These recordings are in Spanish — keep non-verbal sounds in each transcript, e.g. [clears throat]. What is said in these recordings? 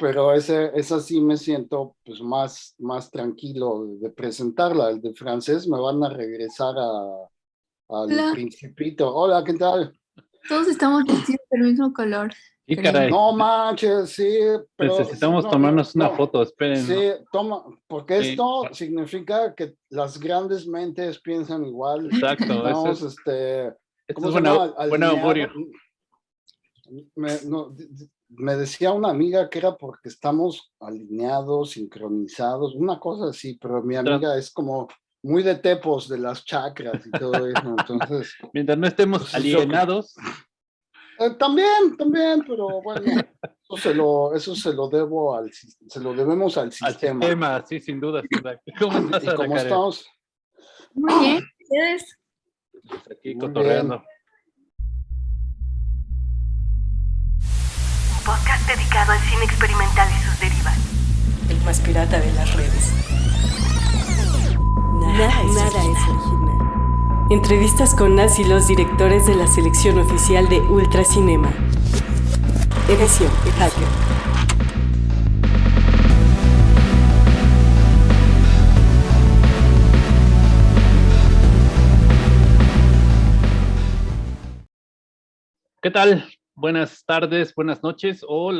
pero ese, esa sí me siento pues más, más tranquilo de presentarla. El de francés me van a regresar a, al principito. Hola, ¿qué tal? Todos estamos vestidos del mismo color. Y caray. No manches, sí. Pero, Necesitamos tomarnos una foto, esperen. Sí, toma, porque esto significa que las grandes mentes piensan igual. Exacto. Estamos, este, ¿cómo es buena, buen augurio. Me, no, me decía una amiga que era porque estamos alineados, sincronizados, una cosa así, pero mi amiga es como muy de tepos de las chakras y todo eso, [laughs] entonces... Mientras no estemos pues, alienados. Eh, también, también, pero bueno, eso se lo, eso se lo debo al, se lo debemos al sistema. Al sistema, sí, sin duda. ¿Cómo estás, ¿Y cómo estamos? Muy bien, ¿ustedes? Pues aquí cotorreando. Un dedicado al cine experimental y sus derivas. El más pirata de las redes. Nada, nada es original. Entrevistas con Nas y los directores de la selección oficial de Ultracinema. Edición Hacker. ¿Qué tal? Buenas tardes, buenas noches o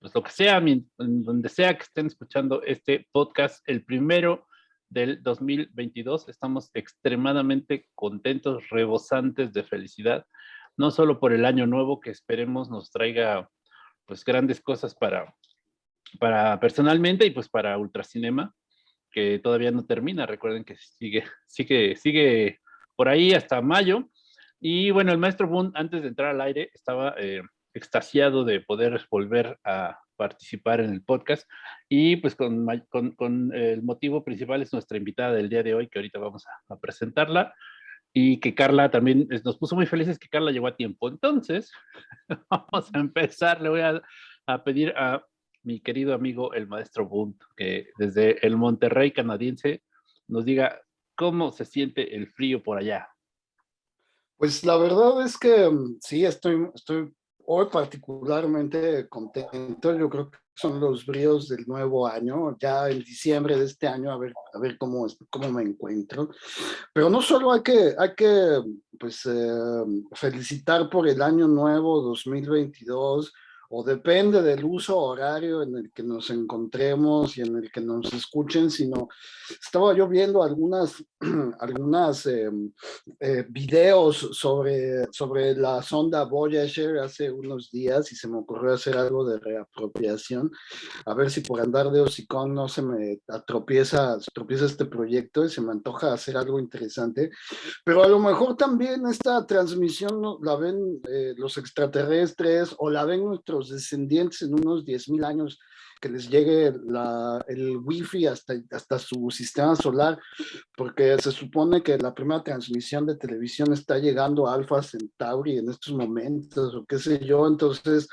pues lo que sea, donde sea que estén escuchando este podcast, el primero del 2022. Estamos extremadamente contentos, rebosantes de felicidad, no solo por el año nuevo que esperemos nos traiga pues grandes cosas para, para personalmente y pues para Ultracinema, que todavía no termina. Recuerden que sigue, sigue, sigue por ahí hasta mayo. Y bueno, el maestro Boone, antes de entrar al aire, estaba eh, extasiado de poder volver a participar en el podcast. Y pues con, con, el motivo principal es nuestra invitada del día de hoy, que ahorita vamos a, presentarla. Y que Carla también nos puso muy felices que Carla llegó a tiempo. Entonces, [laughs] vamos a empezar. Le voy a, a pedir a mi querido amigo, el maestro Bunt, que desde el Monterrey canadiense nos diga cómo se siente el frío por allá. Pues la verdad es que mm, sí, estoy, estoy hoy particularmente contento, yo creo que son los bríos del nuevo año, ya en diciembre de este año, a ver, a ver cómo, cómo me encuentro. Pero no solo hay que, hay que pues, eh, felicitar por el año nuevo 2022, o depende del uso horario en el que nos encontremos y en el que nos escuchen, sino estaba yo viendo algunas, [clears throat] algunas em, eh, videos sobre, sobre la sonda Voyager hace unos días y se me ocurrió hacer algo de reapropiación, a ver si por andar de hocicón no se me atropieza, tropieza este proyecto y se me antoja hacer algo interesante, pero a lo mejor también esta transmisión la ven eh, los extraterrestres o la ven nuestros descendientes en unos 10.000 años que les llegue la, el wifi hasta, hasta su sistema solar, porque se supone que la primera transmisión de televisión está llegando a Alpha Centauri en estos momentos, o qué sé yo, entonces,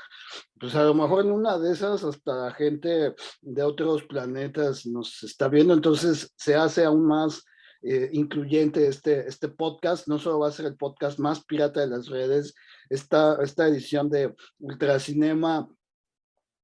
pues a lo mejor en una de esas hasta gente de otros planetas nos está viendo, entonces se hace aún más eh, incluyente este, este podcast, no solo va a ser el podcast más pirata de las redes, esta, esta edición de Ultracinema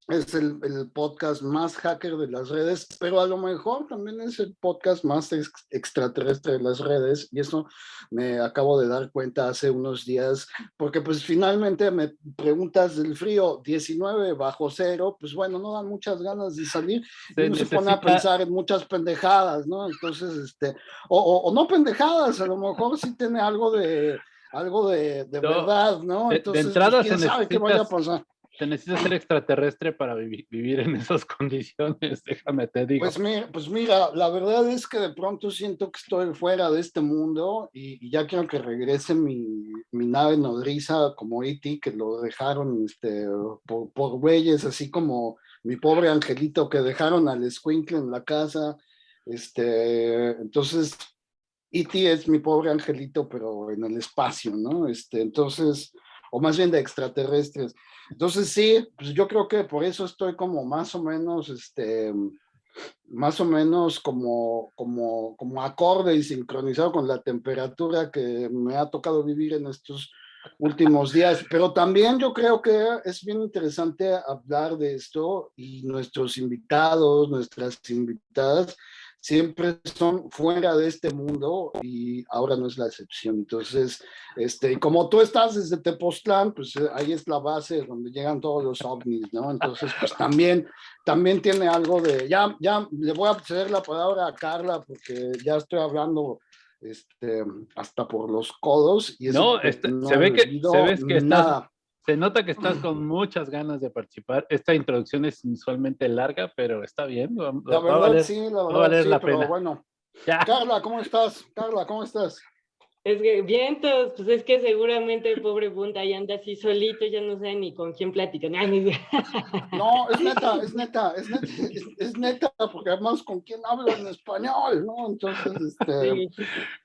es el, el, podcast más hacker de las redes, pero a lo mejor también es el podcast más extraterrestre de las redes, y eso me acabo de dar cuenta hace unos días, porque pues finalmente me preguntas del frío, 19 bajo cero, pues bueno, no dan muchas ganas de salir, y uno se pone a pensar en muchas pendejadas, ¿no? Entonces, este, o, o, no pendejadas, a lo mejor sí tiene algo de algo de, de verdad, ¿no? Entonces, de entrada pues, ¿quién sabe qué vaya a pasar? te necesitas ser extraterrestre para vivir en esas [laughs] condiciones, déjame te digo. Pues mira, pues mira, la verdad es que de pronto siento que estoy fuera de este mundo y, ya quiero que regrese mi, mi nave nodriza como E.T., que lo dejaron este, por, por güeyes, así como mi pobre angelito que dejaron al escuincle en la casa. Este, entonces, E.T. es mi pobre angelito, pero en el espacio, ¿no? Este, entonces, o más bien de extraterrestres. Entonces sí, pues yo creo que por eso estoy como más o menos, este, más o menos como, como, como acorde y sincronizado con la temperatura que me ha tocado vivir en estos últimos días, pero también yo creo que es bien interesante hablar de esto y nuestros invitados, nuestras invitadas, siempre son fuera de este mundo y ahora no es la excepción. Entonces, este, como tú estás desde Tepoztlán, pues eh, ahí es la base donde llegan todos los ovnis, ¿no? Entonces, pues también, también tiene algo de, ya, ya le voy a ceder la palabra a Carla porque ya estoy hablando este, hasta por los codos. Y no, este, se, ve que, se ve que estás, se nota que estás con [laughs] muchas ganas de participar. Esta introducción es inusualmente larga, pero está bien. la verdad, sí, la verdad, sí, pero bueno. Carla, ¿cómo estás? Carla, ¿cómo estás? Es que vientos, pues es que seguramente el pobre Bunda ya anda así solito, ya no sabe ni con quién platicar. No, es neta, es neta, es neta, es, neta, porque además con quién hablo en español, ¿no? Entonces, este...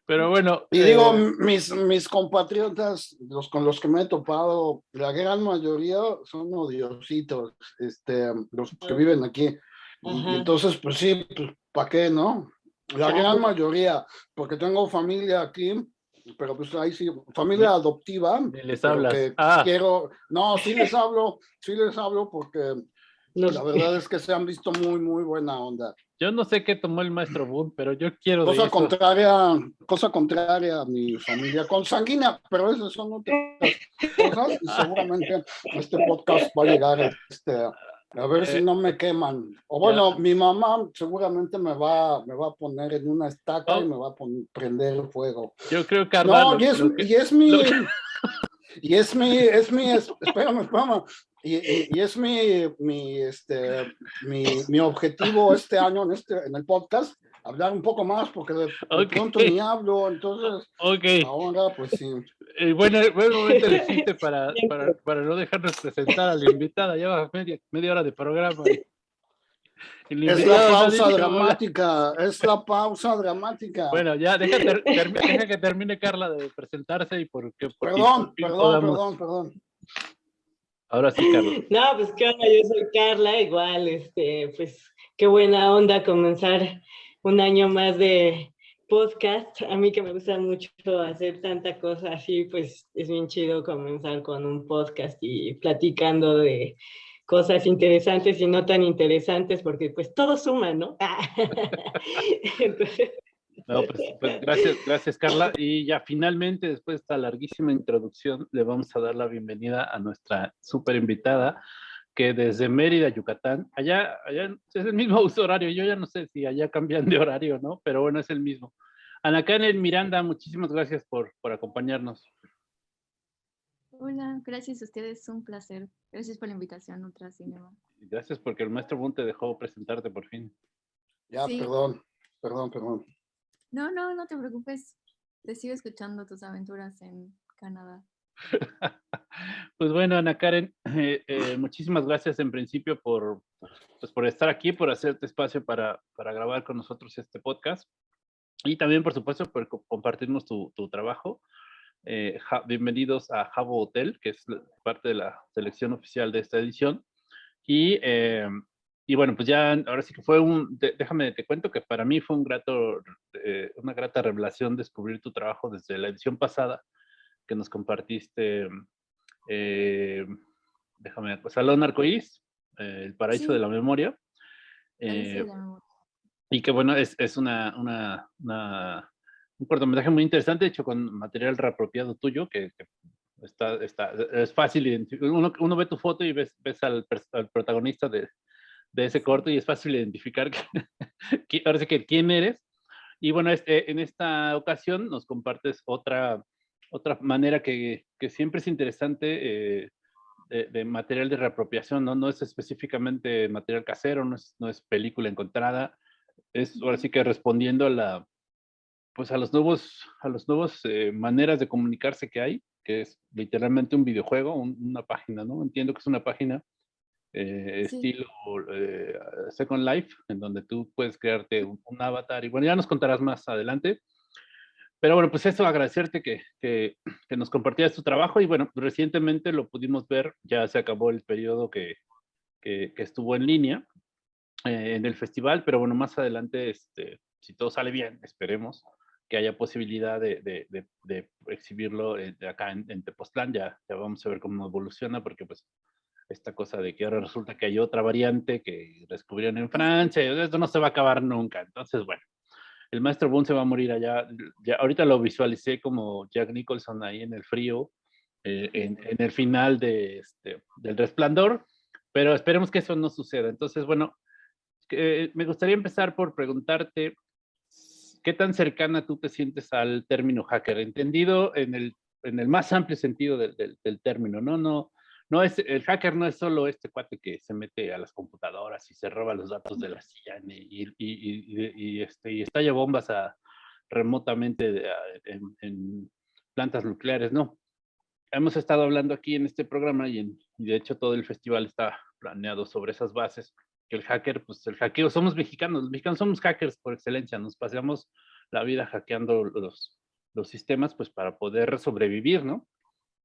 Pero bueno. Y digo, eh, mis, mis compatriotas, los con los que me he topado, la gran mayoría son odiositos, este, los que viven aquí. Y, entonces, pues sí, pues, ¿para qué, no? La gran mayoría, porque tengo familia aquí, pero pues ahí sí, familia adoptiva. Les hablas. Ah. Quiero, no, sí [laughs] les hablo, sí les hablo porque la verdad es que se han visto muy, muy buena onda. Yo no sé qué tomó el maestro Boone, pero yo quiero. Cosa contraria, cosa contraria a mi familia consanguínea, pero esas son otras cosas y seguramente este podcast va a llegar este, a ver si eh, no me queman. O bueno, mi mamá seguramente me va, me va a poner en una estaca y me va a poner, prender fuego. Yo creo que No, y, es, y es mi... [laughs] Y es mi, es mi, espérame, espérame, y, y, es mi, mi, este, mi, mi objetivo este año en, este, en el podcast, hablar un poco más porque de, pronto ni hablo, entonces okay. ahora pues sí. Eh, bueno, buen momento elegiste [laughs] para, para, para, no dejarnos presentar a la invitada, lleva media, media hora de programa. Es la pausa dramática, es la pausa dramática. Bueno, ya, deja, deja que termine Carla de presentarse y porque... perdón, perdón, perdón, perdón. Ahora sí, Carla. No, pues qué onda, yo soy Carla, igual, este, pues qué buena onda comenzar un año más de podcast. A mí que me gusta mucho hacer tanta cosa así, pues es bien chido comenzar con un podcast y platicando de cosas interesantes y no tan interesantes, porque pues todo suma, ¿no? [laughs] No, pues, pues, gracias, gracias Carla. Y ya finalmente, después de esta larguísima introducción, le vamos a dar la bienvenida a nuestra súper invitada, que desde Mérida, Yucatán, allá, allá es el mismo [laughs] uso horario, yo ya no sé si allá cambian de horario, ¿no? Pero bueno, es el mismo. Ana Karen Miranda, muchísimas gracias por, por acompañarnos. Hola, gracias a ustedes, un placer. Gracias por la invitación, Ultra Cinema. Gracias porque el maestro Boone te dejó presentarte por fin. Ya, perdón, perdón, perdón. No, no, no te preocupes. Te sigo escuchando tus aventuras en Canadá. [laughs] Pues bueno, Ana Karen, [clears throat] eh, eh, muchísimas gracias en principio por, pues por estar aquí, por hacerte espacio para, para grabar con nosotros este podcast y también, por supuesto, por compartirnos tu, tu trabajo. Eh, bienvenidos a Jabo Hotel, que es parte de la selección oficial de esta edición. Y, y bueno, pues ya ahora sí que fue un, déjame te cuento que para mí fue un grato, una grata revelación descubrir tu trabajo desde la edición pasada que nos compartiste eh, déjame, pues Salón Arcoíris, eh, El Paraíso de la Memoria. Eh, y que bueno, es, es una, una, un cortometraje muy interesante, hecho con material reapropiado tuyo, que, está, está, es fácil, uno, uno ve tu foto y ves, ves al, protagonista de, de, ese corto y es fácil identificar que, [laughs] ahora sí que quién eres. Y bueno, este, en esta ocasión nos compartes otra, otra manera que, que siempre es interesante eh, de, material de reapropiación, ¿no? No es específicamente material casero, no es, no es película encontrada, es ahora sí que respondiendo a la, pues a los nuevos, a los nuevos eh, maneras de comunicarse que hay, que es literalmente un videojuego, una página, ¿no? Entiendo que es una página eh, estilo Second Life, en donde tú puedes crearte un, un, avatar y bueno, ya nos contarás más adelante, pero bueno, pues eso, agradecerte que, que, que, nos compartías tu trabajo y bueno, recientemente lo pudimos ver, ya se acabó el periodo que, que, estuvo en línea eh, en el festival, pero bueno, más adelante, este, si todo sale bien, esperemos, que haya posibilidad de, de, de, exhibirlo eh, acá en, en Tepoztlán. Ya, ya vamos a ver cómo evoluciona, porque pues esta cosa de que ahora resulta que hay otra variante que descubrieron en Francia, esto no se va a acabar nunca. Entonces, bueno, el maestro Boone se va a morir allá. Ya, ahorita lo visualicé como Jack Nicholson ahí en el frío, eh, en, en, el final de este, del resplandor, pero esperemos que eso no suceda. Entonces, bueno, eh, me gustaría empezar por preguntarte, ¿qué tan cercana tú te sientes al término hacker? Entendido en el, en el más amplio sentido del, del, del término, ¿no? No, no es, el hacker no es solo este cuate que se mete a las computadoras y se roba los datos de la CIA y, y, y, y este, estalla bombas remotamente en, plantas nucleares, no. Hemos estado hablando aquí en este programa y, en, de hecho todo el festival está planeado sobre esas bases, que el hacker, pues el hackeo, somos mexicanos, los mexicanos somos hackers por excelencia, nos pasamos la vida hackeando los, los sistemas pues para poder sobrevivir, ¿no?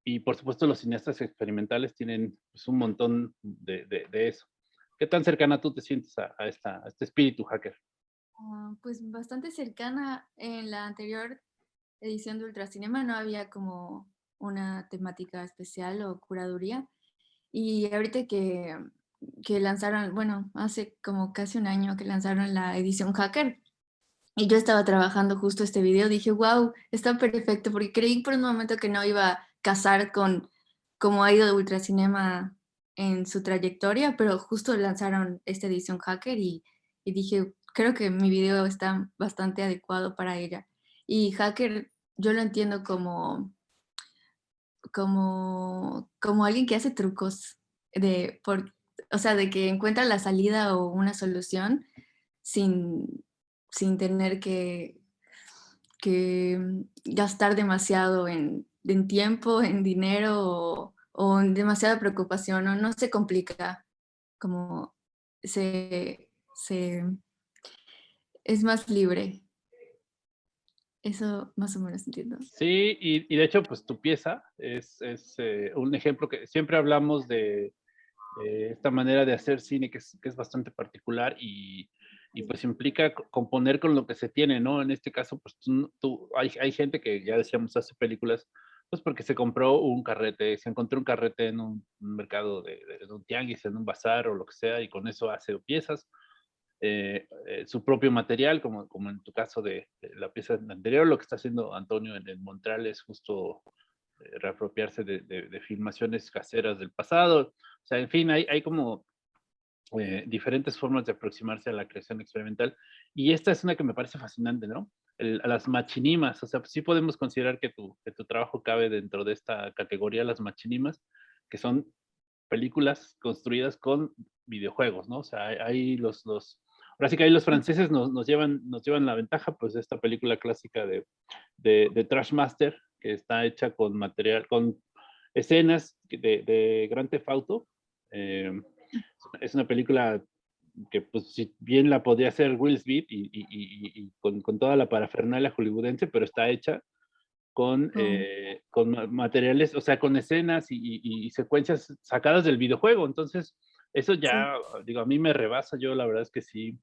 Y por supuesto los cineastas experimentales tienen pues, un montón de, de, de, eso. ¿Qué tan cercana tú te sientes a, a, esta, a este espíritu hacker? Uh, pues bastante cercana. En la anterior edición de Ultracinema no había como una temática especial o curaduría. Y ahorita que, que lanzaron, bueno, hace como casi un año que lanzaron la edición hacker, y yo estaba trabajando justo este video, dije, wow, está perfecto, porque creí por un momento que no iba casar con cómo ha ido Ultracinema en su trayectoria, pero justo lanzaron esta edición hacker y, y, dije, creo que mi video está bastante adecuado para ella. Y hacker yo lo entiendo como, como, como alguien que hace trucos, de, por, o sea, de que encuentra la salida o una solución sin, sin tener que, que gastar demasiado en en tiempo, en dinero o, o en demasiada preocupación, o no se complica, como se, se es más libre. Eso más o menos entiendo. Sí, y, y de hecho, pues tu pieza es, es eh, un ejemplo que siempre hablamos de, de, esta manera de hacer cine que es, que es bastante particular y, y, pues implica componer con lo que se tiene, ¿no? En este caso, pues tú, tú hay, hay gente que ya decíamos hace películas pues porque se compró un carrete, se encontró un carrete en un, mercado de, de, un tianguis, en un bazar o lo que sea, y con eso hace piezas. Eh, eh, su propio material, como, como en tu caso de, de, la pieza anterior, lo que está haciendo Antonio en el Montreal es justo eh, reapropiarse de, de, filmaciones caseras del pasado. O sea, en fin, hay, hay como eh, diferentes formas de aproximarse a la creación experimental. Y esta es una que me parece fascinante, ¿no? El, a las machinimas, o sea, sí podemos considerar que tu, que tu trabajo cabe dentro de esta categoría, las machinimas, que son películas construidas con videojuegos, ¿no? O sea, hay, los, los, ahora sí que ahí los franceses nos, nos, llevan, nos llevan la ventaja, pues, de esta película clásica de, de, de Trash Master, que está hecha con material, con escenas de, de Grand Theft Auto. Eh, es una película que pues si bien la podría hacer Will Smith y, y, y, y con, con, toda la parafernalia hollywoodense, pero está hecha con, eh, con materiales, o sea, con escenas y, secuencias sacadas del videojuego. Entonces, eso ya, sí. digo, a mí me rebasa. Yo la verdad es que sí,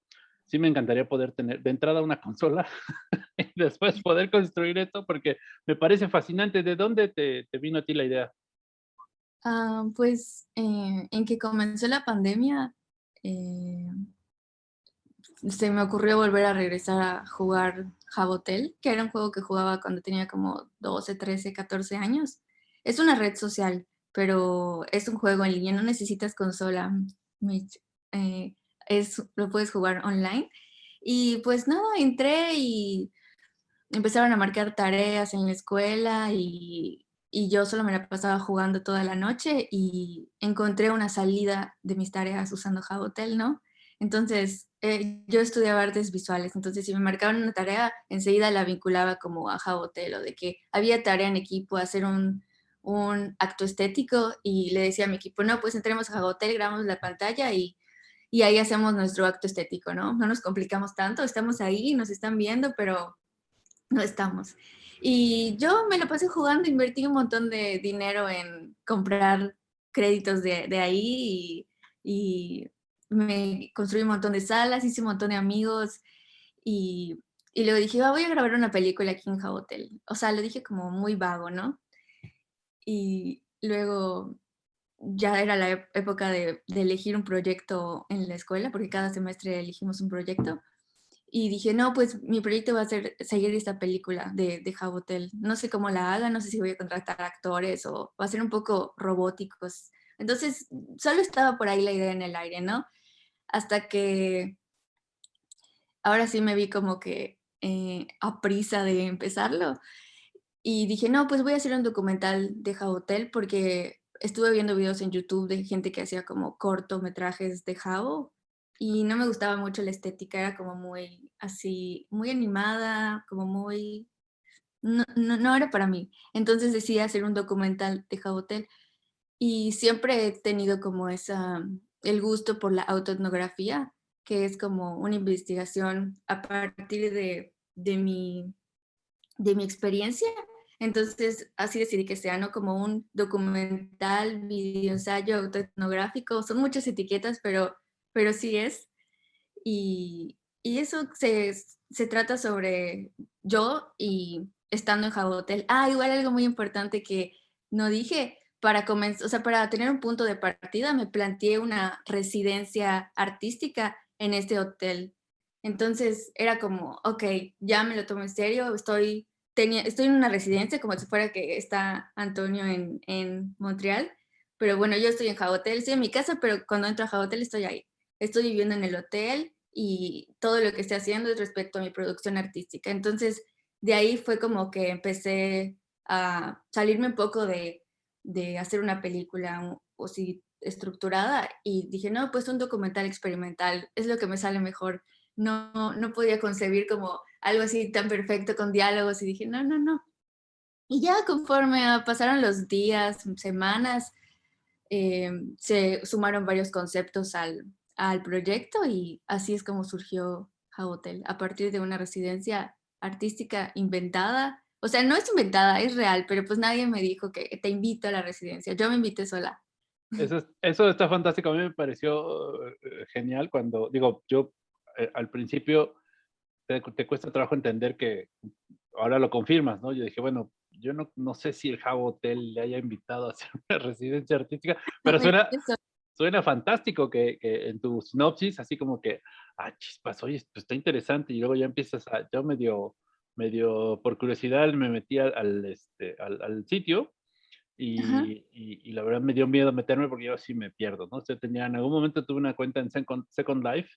sí me encantaría poder tener de entrada una consola [laughs] y después poder construir esto porque me parece fascinante. ¿De dónde te, te vino a ti la idea? Uh, pues eh, en que comenzó la pandemia, eh, se me ocurrió volver a regresar a jugar Jabotel, que era un juego que jugaba cuando tenía como 12, 13, 14 años. Es una red social, pero es un juego en línea, no necesitas consola. Eh, es, lo puedes jugar online. Y pues nada, entré y empezaron a marcar tareas en la escuela y y yo solo me la pasaba jugando toda la noche y encontré una salida de mis tareas usando Jabotel, ¿no? Entonces, eh, yo estudiaba artes visuales, entonces si me marcaban una tarea, enseguida la vinculaba como a Jabotel o de que había tarea en equipo, hacer un, un acto estético y le decía a mi equipo, no, pues entremos a Jabotel, grabamos la pantalla y, y ahí hacemos nuestro acto estético, ¿no? No nos complicamos tanto, estamos ahí, nos están viendo, pero no estamos. Y yo me lo pasé jugando, invertí un montón de dinero en comprar créditos de, de ahí y, me construí un montón de salas, hice un montón de amigos y, y luego dije, "Ah, voy a grabar una película aquí en Jabotel. O sea, lo dije como muy vago, ¿no? Y luego ya era la época de, de elegir un proyecto en la escuela, porque cada semestre elegimos un proyecto. Y dije, no, pues mi proyecto va a ser seguir esta película de, de Jabotel. No sé cómo la haga, no sé si voy a contratar actores o va a ser un poco robóticos. Entonces, solo estaba por ahí la idea en el aire, ¿no? Hasta que ahora sí me vi como que eh, a prisa de empezarlo. Y dije, no, pues voy a hacer un documental de Jabotel porque estuve viendo videos en YouTube de gente que hacía como cortometrajes de Jabo y no me gustaba mucho la estética, era como muy así, muy animada, como muy... No, no, era para mí. Entonces decidí hacer un documental de Jabotel y siempre he tenido como esa, el gusto por la autoetnografía, que es como una investigación a partir de, de, mi, de mi experiencia. Entonces, así decidí que sea, ¿no? Como un documental, video ensayo autoetnográfico. Son muchas etiquetas, pero, pero sí es. Y, y eso se, se trata sobre yo y estando en Jabotel. Ah, igual algo muy importante que no dije, para comenzar, o sea, para tener un punto de partida, me planteé una residencia artística en este hotel. Entonces era como, ok, ya me lo tomo en serio, estoy, tenía, estoy en una residencia como si fuera que está Antonio en, en Montreal, pero bueno, yo estoy en Jabotel, estoy en mi casa, pero cuando entro a Jabotel estoy ahí. Estoy viviendo en el hotel y todo lo que estoy haciendo es respecto a mi producción artística. Entonces, de ahí fue como que empecé a salirme un poco de, de hacer una película o si estructurada y dije, no, pues un documental experimental es lo que me sale mejor. No, no podía concebir como algo así tan perfecto con diálogos y dije, no, no, no. Y ya conforme pasaron los días, semanas, eh, se sumaron varios conceptos al, al proyecto y así es como surgió Hotel, a partir de una residencia artística inventada. O sea, no es inventada, es real, pero pues nadie me dijo que te invito a la residencia. Yo me invité sola. [laughs] Eso, es- eso está fantástico. A mí me pareció eh, genial cuando, digo, yo eh, al principio te, te cuesta trabajo entender que ahora lo confirmas, ¿no? Yo dije, bueno, yo no, no sé si el Jabo Hotel le haya invitado a hacer una [laughs] residencia artística, pero [laughs] suena. Suena fantástico que, que en tu sinopsis, así como que, ah, chispas, oye, esto está interesante, y luego ya empiezas a, yo medio, medio por curiosidad me metí al, al, este, al, al sitio y, y, y la verdad me dio miedo meterme porque yo sí me pierdo, ¿no? Yo tenía, en algún momento tuve una cuenta en Second, Second Life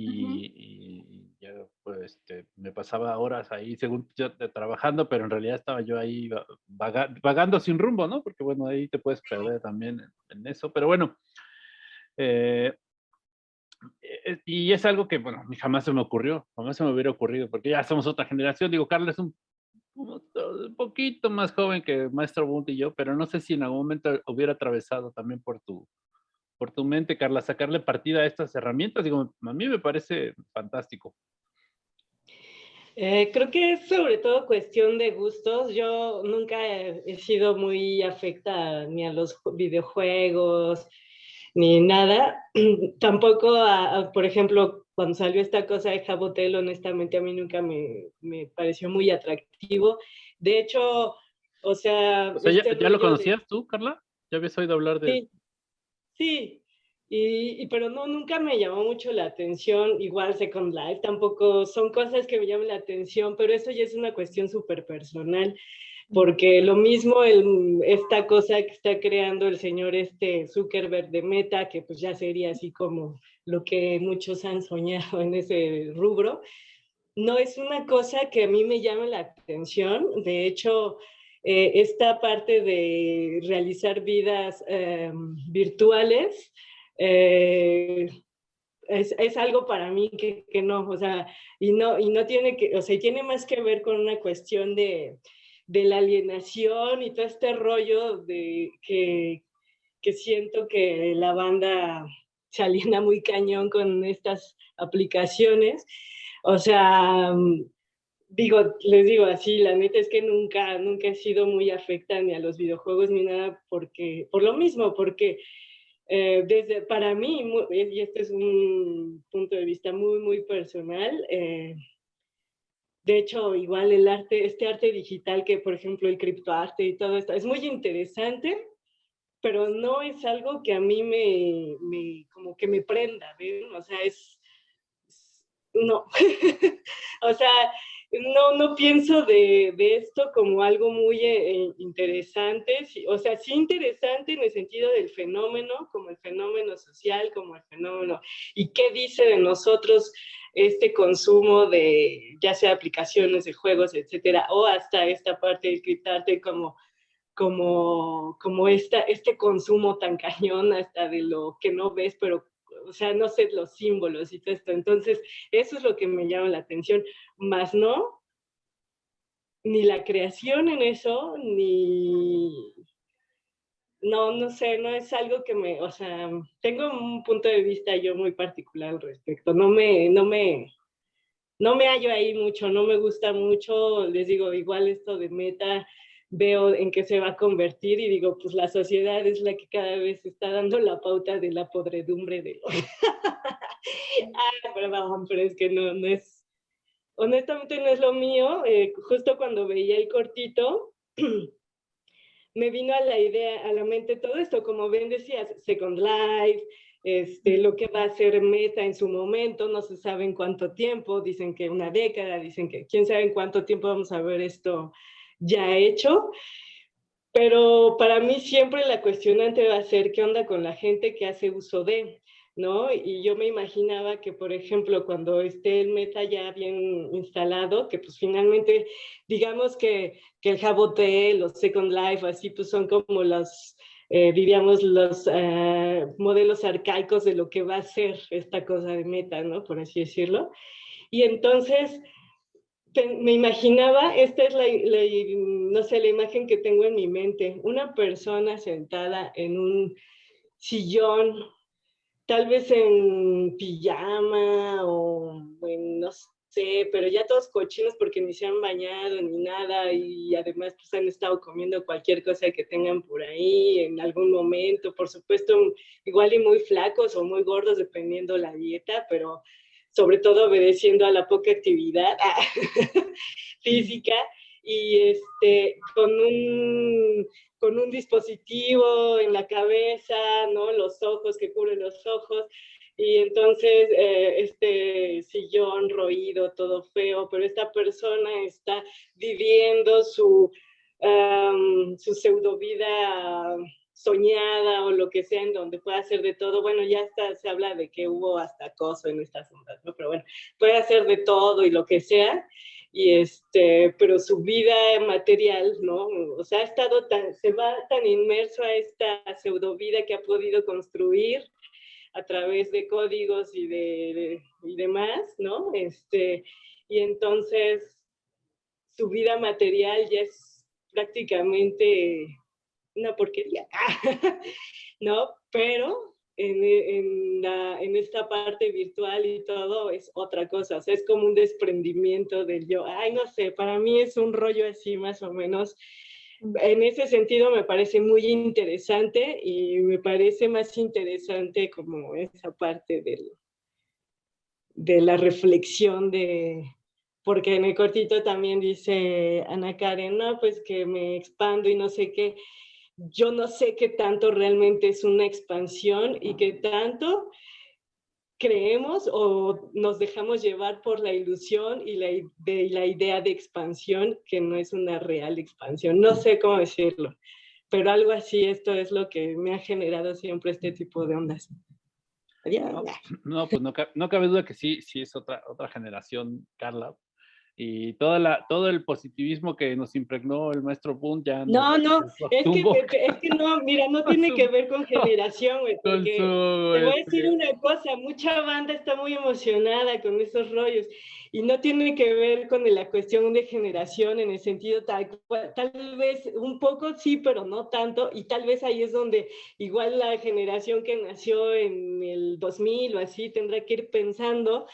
y, y ya pues este, me pasaba horas ahí según yo trabajando, pero en realidad estaba yo ahí va- vaga- vagando sin rumbo, ¿no? Porque bueno, ahí te puedes perder también en, en eso, pero bueno. eh, eh, y es algo que, bueno, jamás se me ocurrió, jamás se me hubiera ocurrido, porque ya somos otra generación. Digo, es un un poquito más joven que Maestro Bunt y yo, pero no sé si en algún momento hubiera atravesado también por tu, por tu mente, Carla, sacarle partida a estas herramientas. Digo, a mí me parece fantástico. Eh, creo que es sobre todo cuestión de gustos. Yo nunca he, sido muy afecta ni a los ju- videojuegos ni nada. [clears throat] Tampoco, a- a, por ejemplo, cuando salió esta cosa de Jabotel, honestamente a mí nunca me, me pareció muy atractivo. De hecho, o sea... O sea, ¿ya, este ya lo de- conocías tú, Carla? ¿Ya habías oído hablar de...? Sí, sí, y, y- pero no, nunca me llamó mucho la atención, igual Second Life, tampoco son cosas que me llaman la atención, pero eso ya es una cuestión súper personal, porque lo mismo el, esta cosa que está creando el señor este Zuckerberg de Meta, que pues ya sería así como lo que muchos han soñado en ese rubro, no es una cosa que a mí me llame la atención, de hecho eh, esta parte de realizar vidas eh, virtuales eh, es, es, algo para mí que, que, no, o sea, y no, y no tiene que, o sea, tiene más que ver con una cuestión de, de la alienación y todo este rollo de que, que siento que la banda se aliena muy cañón con estas aplicaciones. O sea, digo, les digo así, la neta es que nunca, nunca he sido muy afecta ni a los videojuegos ni nada, porque, por lo mismo, porque eh, desde, para mí, muy, y este es un punto de vista muy, muy personal, eh, de hecho, igual el arte, este arte digital que, por ejemplo, el criptoarte y todo esto, es muy interesante, pero no es algo que a mí me, me como que me prenda, ¿ven? O sea, es, no, [laughs] o sea, no, no pienso de, de, esto como algo muy eh, interesante, o sea, sí interesante en el sentido del fenómeno, como el fenómeno social, como el fenómeno, y qué dice de nosotros este consumo de, ya sea aplicaciones de juegos, etcétera, o hasta esta parte de criptarte como, como, como esta, este consumo tan cañón hasta de lo que no ves, pero o sea, no sé, los símbolos y todo esto. Entonces, eso es lo que me llama la atención, más no, ni la creación en eso, ni, no, no sé, no es algo que me, o sea, tengo un punto de vista yo muy particular al respecto, no me, no me, no me hallo ahí mucho, no me gusta mucho, les digo, igual esto de meta, veo en qué se va a convertir y digo, pues la sociedad es la que cada vez está dando la pauta de la podredumbre de lo... ah, perdón, pero es que no, no es, honestamente no es lo mío, eh, justo cuando veía el cortito, [clears throat] me vino a la idea, a la mente todo esto, como bien decías, Second Life, este, lo que va a ser Meta en su momento, no se sabe en cuánto tiempo, dicen que una década, dicen que quién sabe en cuánto tiempo vamos a ver esto ya hecho, pero para mí siempre la cuestionante va a ser qué onda con la gente que hace uso de, ¿no? Y yo me imaginaba que, por ejemplo, cuando esté el meta ya bien instalado, que pues finalmente, digamos que, que el Jabotel, los Second Life, así pues son como los, eh, diríamos, los eh, modelos arcaicos de lo que va a ser esta cosa de meta, ¿no? Por así decirlo. Y entonces me imaginaba, esta es la, no sé, la imagen que tengo en mi mente, una persona sentada en un sillón tal vez en pijama o en, no sé, pero ya todos cochinos porque ni se han bañado ni nada y además pues han estado comiendo cualquier cosa que tengan por ahí en algún momento, por supuesto igual y muy flacos o muy gordos dependiendo la dieta, pero sobre todo obedeciendo a la poca actividad [laughs] física y este, con un con un dispositivo en la cabeza, ¿no? Los ojos que cubren los ojos, y entonces eh, este sillón roído, todo feo, pero esta persona está viviendo su, su pseudo vida soñada o lo que sea, en donde puede hacer de todo. Bueno, ya está, se habla de que hubo hasta acoso en estas ondas. Pero bueno, puede hacer de todo y lo que sea y este, pero su vida material, ¿no? O sea, ha estado tan, se va tan inmerso a esta pseudo vida que ha podido construir a través de códigos y de, y demás, ¿no? Este, y entonces su vida material ya es prácticamente una porquería, [laughs] ¿no? Pero en, en, esta parte virtual y todo es otra cosa, es como un desprendimiento del yo. Ay, no sé, para mí es un rollo así más o menos. En ese sentido me parece muy interesante y me parece más interesante como esa parte del, de la reflexión de, porque en el cortito también dice Ana Karen, no, pues que me expando y no sé qué yo no sé qué tanto realmente es una expansión y qué tanto creemos o nos dejamos llevar por la ilusión y la, de, la idea de expansión que no es una real expansión. No sé cómo decirlo, pero algo así, esto es lo que me ha generado siempre este tipo de ondas. No, pues no, no, cabe duda que sí, sí es otra, otra generación, Carla, y toda la, todo el positivismo que nos impregnó el maestro Boone ya no, no, [laughs] es que, es que no, mira, no [laughs] tiene que ver con generación, güey, porque te voy a decir este una cosa, mucha banda está muy emocionada con esos rollos y no tiene que ver con la cuestión de generación en el sentido tal, tal vez un poco sí, pero no tanto, y tal vez ahí es donde igual la generación que nació en el 2000 o así tendrá que ir pensando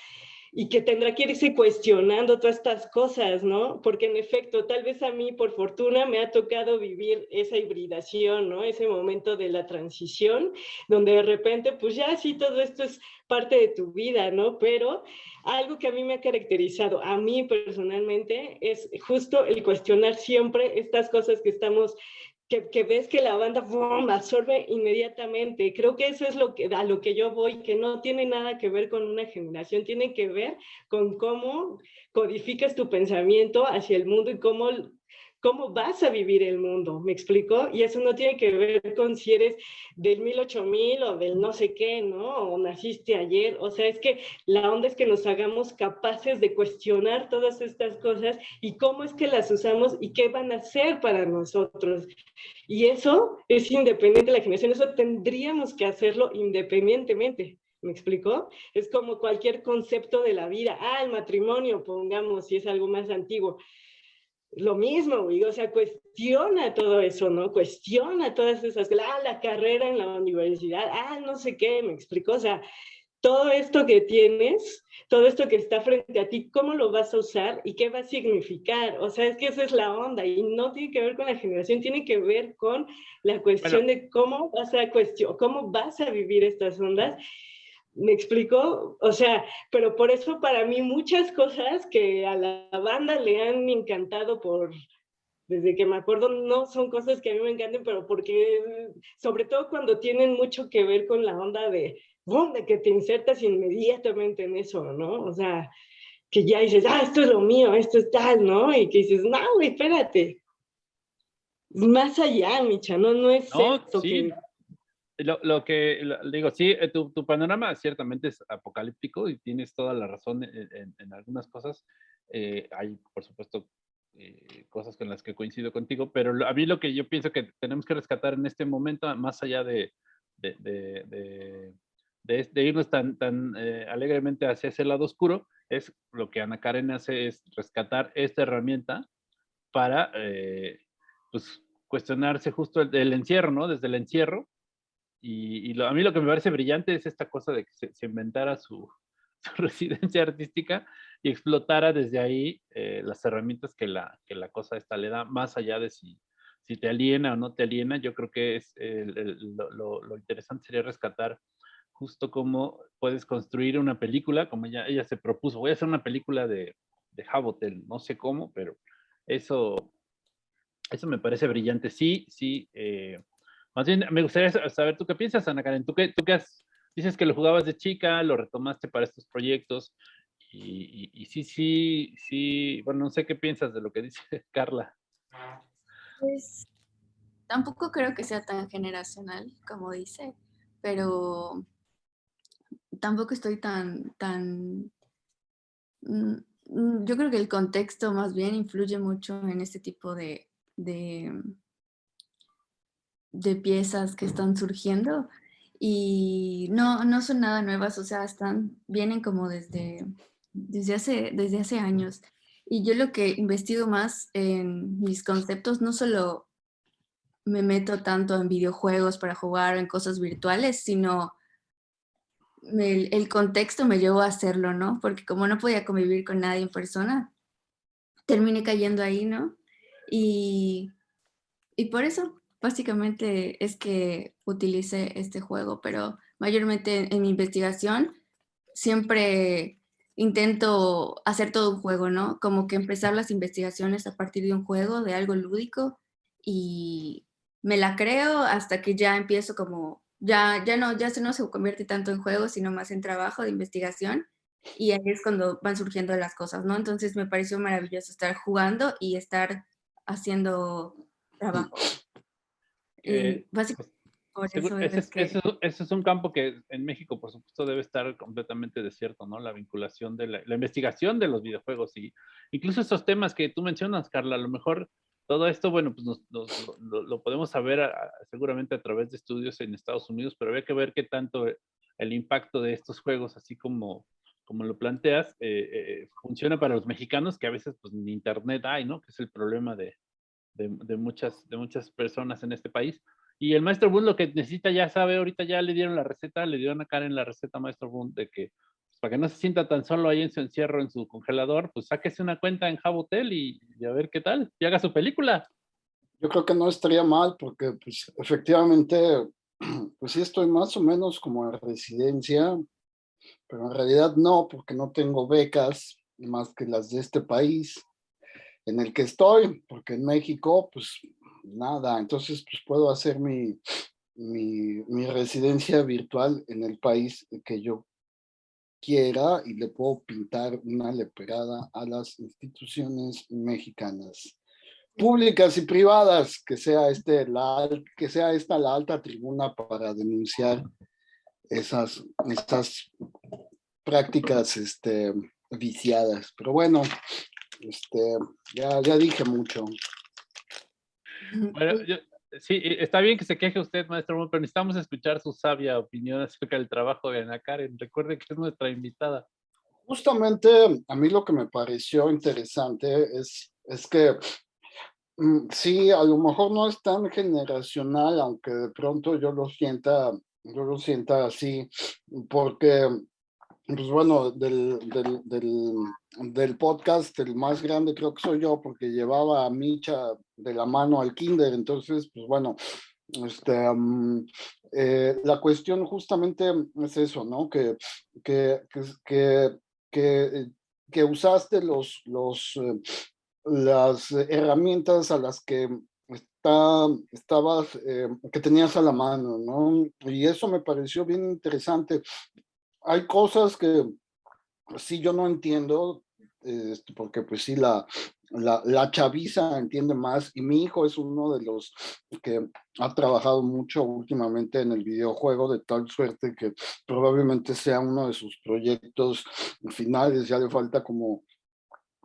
y que tendrá que irse cuestionando todas estas cosas, ¿no? Porque en efecto, tal vez a mí, por fortuna, me ha tocado vivir esa hibridación, ¿no? Ese momento de la transición, donde de repente, pues ya sí, todo esto es parte de tu vida, ¿no? Pero algo que a mí me ha caracterizado, a mí personalmente, es justo el cuestionar siempre estas cosas que estamos que, ves que la banda absorbe inmediatamente. Creo que eso es lo que, a lo que yo voy, que no tiene nada que ver con una generación, tiene que ver con cómo codificas tu pensamiento hacia el mundo y cómo cómo vas a vivir el mundo, ¿me explico? Y eso no tiene que ver con si eres del 108000 o del no sé qué, ¿no? O naciste ayer, o sea, es que la onda es que nos hagamos capaces de cuestionar todas estas cosas y cómo es que las usamos y qué van a hacer para nosotros. Y eso es independiente de la generación, eso tendríamos que hacerlo independientemente. ¿Me explicó? Es como cualquier concepto de la vida. Ah, el matrimonio, pongamos, si es algo más antiguo lo mismo, güey, o sea, cuestiona todo eso, ¿no? Cuestiona todas esas, ah, la carrera en la universidad, ah, no sé qué, me explico, o sea, todo esto que tienes, todo esto que está frente a ti, ¿cómo lo vas a usar y qué va a significar? O sea, es que esa es la onda y no tiene que ver con la generación, tiene que ver con la cuestión de cómo vas a cuestionar, cómo vas a vivir estas ondas ¿Me explico? O sea, pero por eso para mí muchas cosas que a la banda le han encantado por, desde que me acuerdo, no son cosas que a mí me encanten, pero porque, sobre todo cuando tienen mucho que ver con la onda de, de que te insertas inmediatamente en eso, ¿no? O sea, que ya dices, ah, esto es lo mío, esto es tal, ¿no? Y que dices, no, espérate. Más allá, Micha, no, no es no, que lo, que digo, sí, eh, tu, panorama ciertamente es apocalíptico y tienes toda la razón en, algunas cosas. Eh, hay, por supuesto, eh, cosas con las que coincido contigo, pero a mí lo que yo pienso que tenemos que rescatar en este momento, más allá de, de, de, irnos tan, tan alegremente hacia ese lado oscuro, es lo que Ana Karen hace, es rescatar esta herramienta para pues, cuestionarse justo el, el encierro, ¿no? Desde el encierro, y, a mí lo que me parece brillante es esta cosa de que se, inventara [laughs] su, residencia artística y explotara desde ahí eh, las herramientas que la, que la cosa esta le da, más allá de si, si te aliena o no te aliena, yo creo que es lo, lo, interesante sería rescatar justo cómo puedes construir una película, como ella, ella se propuso, voy a hacer una película de, de Habotel, no sé cómo, pero eso, eso me parece brillante. Sí, sí, eh, más bien, me gustaría saber tú qué piensas, Ana Karen. ¿Tú qué, tú qué has, dices que lo jugabas de chica, lo retomaste para estos proyectos? Y, sí, sí, sí, bueno, no sé qué piensas de lo que dice [laughs] Carla. Pues tampoco creo que sea tan generacional como dice, pero tampoco estoy tan, tan, mm, mm, yo creo que el contexto más bien influye mucho en este tipo de, de piezas que están surgiendo y no, no son nada nuevas, o sea, están, vienen como desde, desde, hace, desde hace años. Y yo lo que investigo más en mis conceptos, no solo me meto tanto en videojuegos para jugar en cosas virtuales, sino el, el, contexto me llevó a hacerlo, ¿no? Porque como no podía convivir con nadie en persona, terminé cayendo ahí, ¿no? Y, y por eso básicamente es que utilicé este juego, pero mayormente en mi investigación siempre intento hacer todo un juego, ¿no? Como que empezar las investigaciones a partir de un juego, de algo lúdico, y me la creo hasta que ya empiezo como, ya, ya, no, ya se no se convierte tanto en juego, sino más en trabajo de investigación, y ahí es cuando van surgiendo las cosas, ¿no? Entonces me pareció maravilloso estar jugando y estar haciendo trabajo. Eh, básicamente, ese, es un campo que en México, por supuesto, debe estar completamente desierto, ¿no? La vinculación de la, investigación de los videojuegos y incluso esos temas que tú mencionas, Carla, a lo mejor todo esto, bueno, pues lo, podemos saber seguramente a través de estudios en Estados Unidos, pero había que ver qué tanto el impacto de estos juegos, así como, como lo planteas, eh, eh, funciona para los mexicanos, que a veces pues ni internet hay, ¿no? Que es el problema de, de, muchas, de muchas personas en este país. Y el maestro Bund lo que necesita ya sabe, ahorita ya le dieron la receta, le dieron a Karen la receta maestro Bund de que para que no se sienta tan solo ahí en su encierro, en su congelador, pues sáquese una cuenta en Jabotel y, y a ver qué tal, y haga su película. Yo creo que no estaría mal porque pues efectivamente, [clears throat] pues sí estoy más o menos como en residencia, pero en realidad no, porque no tengo becas más que las de este país en el que estoy, porque en México, pues nada, entonces pues puedo hacer mi, mi, mi residencia virtual en el país que yo quiera y le puedo pintar una leperada a las instituciones mexicanas públicas y privadas, que sea, este, la, que sea esta la alta tribuna para denunciar esas, estas prácticas este, viciadas. Pero bueno, este, ya, ya dije mucho. Bueno, yo, sí, está bien que se queje usted, maestro, pero necesitamos escuchar su sabia opinión acerca del trabajo de Ana Karen. Recuerde que es nuestra invitada. Justamente a mí lo que me pareció interesante es, es que mm, sí, a lo mejor no es tan generacional, aunque de pronto yo lo sienta, yo lo sienta así, porque pues bueno, del, del, del, del, podcast, el más grande creo que soy yo, porque llevaba a Micha de la mano al kinder, entonces, pues bueno, este, eh, la cuestión justamente es eso, ¿no? Que, que, que, que, que usaste los, los, eh, las herramientas a las que está, estabas, eh, que tenías a la mano, ¿no? Y eso me pareció bien interesante, hay cosas que sí yo no entiendo, este, porque pues sí la, la, la, chaviza entiende más y mi hijo es uno de los que ha trabajado mucho últimamente en el videojuego de tal suerte que probablemente sea uno de sus proyectos finales, ya le falta como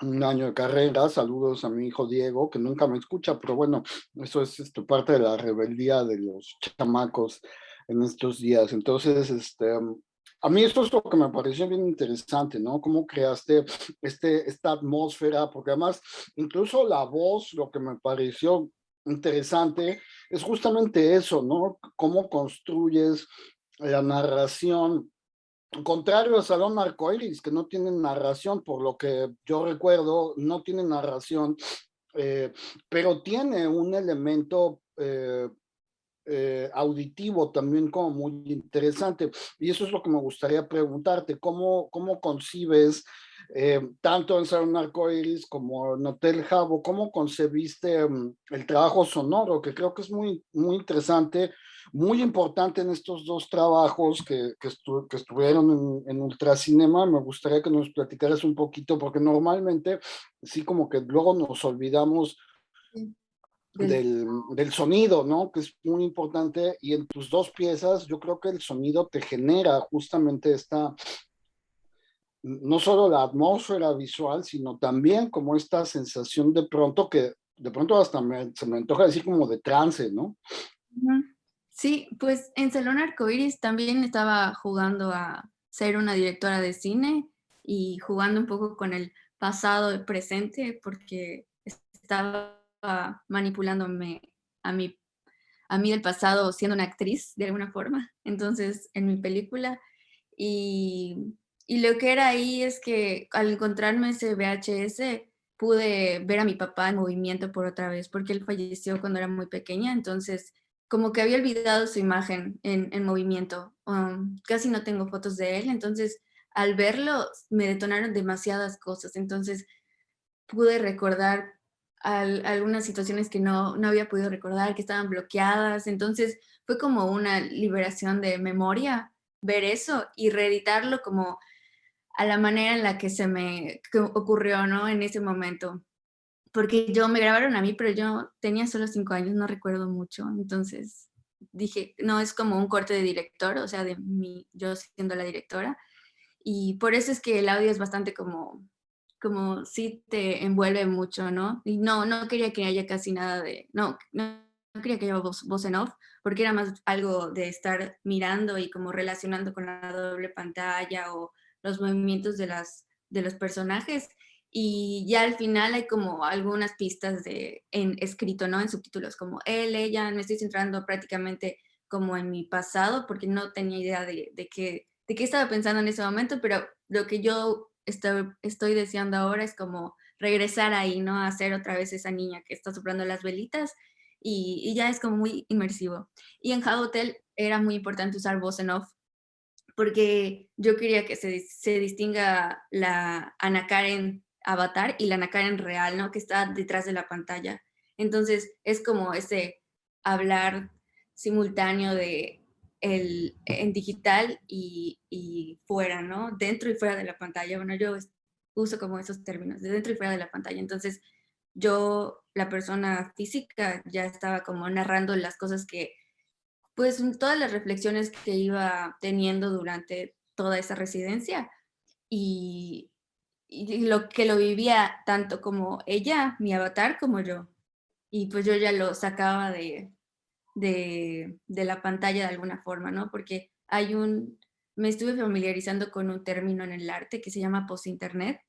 un año de carrera, saludos a mi hijo Diego, que nunca me escucha, pero bueno, eso es este, parte de la rebeldía de los chamacos en estos días, entonces, este, a mí esto es lo que me pareció bien interesante, ¿no? Cómo creaste este, esta atmósfera, porque además incluso la voz, lo que me pareció interesante es justamente eso, ¿no? Cómo construyes la narración contrario a Salón Arcoiris, que no tiene narración, por lo que yo recuerdo, no tiene narración, eh, pero tiene un elemento eh, eh, auditivo también como muy interesante. Y eso es lo que me gustaría preguntarte, ¿cómo, cómo concibes eh, tanto en Salón Arcoiris como en Hotel Jabo, cómo concebiste um, el trabajo sonoro, que creo que es muy, muy interesante, muy importante en estos dos trabajos que, que, estu que estuvieron en, en, Ultracinema. Me gustaría que nos platicaras un poquito, porque normalmente sí como que luego nos olvidamos del, del, sonido, ¿no? Que es muy importante y en tus dos piezas yo creo que el sonido te genera justamente esta, no solo la atmósfera visual, sino también como esta sensación de pronto que de pronto hasta me, se me antoja decir como de trance, ¿no? Sí, pues en Salón Arcoiris también estaba jugando a ser una directora de cine y jugando un poco con el pasado y presente porque estaba manipulándome a mí, a mí del pasado siendo una actriz de alguna forma, entonces en mi película. Y, y lo que era ahí es que al encontrarme ese VHS pude ver a mi papá en movimiento por otra vez, porque él falleció cuando era muy pequeña, entonces como que había olvidado su imagen en, en movimiento. Um, casi no tengo fotos de él, entonces al verlo me detonaron demasiadas cosas, entonces pude recordar algunas situaciones que no, no había podido recordar, que estaban bloqueadas. Entonces fue como una liberación de memoria ver eso y reeditarlo como a la manera en la que se me ocurrió, ¿no? En ese momento. Porque yo me grabaron a mí, pero yo tenía solo cinco años, no recuerdo mucho. Entonces dije, no, es como un corte de director, o sea, de mí, yo siendo la directora. Y por eso es que el audio es bastante como como sí te envuelve mucho, ¿no? Y no, no quería que haya casi nada de, no, no, quería que haya voz, voz en off, porque era más algo de estar mirando y como relacionando con la doble pantalla o los movimientos de, las, de los personajes. Y ya al final hay como algunas pistas de, en escrito, ¿no? En subtítulos, como él, ella, me estoy centrando prácticamente como en mi pasado, porque no tenía idea de, de qué de qué estaba pensando en ese momento, pero lo que yo estoy, deseando ahora es como regresar ahí, ¿no? A ser otra vez esa niña que está soplando las velitas y, ya es como muy inmersivo. Y en Hotel era muy importante usar voz en off porque yo quería que se, se distinga la Ana Karen avatar y la Ana Karen real, ¿no? Que está detrás de la pantalla. Entonces es como ese hablar simultáneo de en digital y, y, fuera, ¿no? Dentro y fuera de la pantalla. Bueno, yo uso como esos términos, de dentro y fuera de la pantalla. Entonces yo, la persona física, ya estaba como narrando las cosas que pues todas las reflexiones que iba teniendo durante toda esa residencia y, lo que lo vivía tanto como ella, mi avatar, como yo. Y pues yo ya lo sacaba de, de, la pantalla de alguna forma, ¿no? Porque hay un, me estuve familiarizando con un término en el arte que se llama post-internet,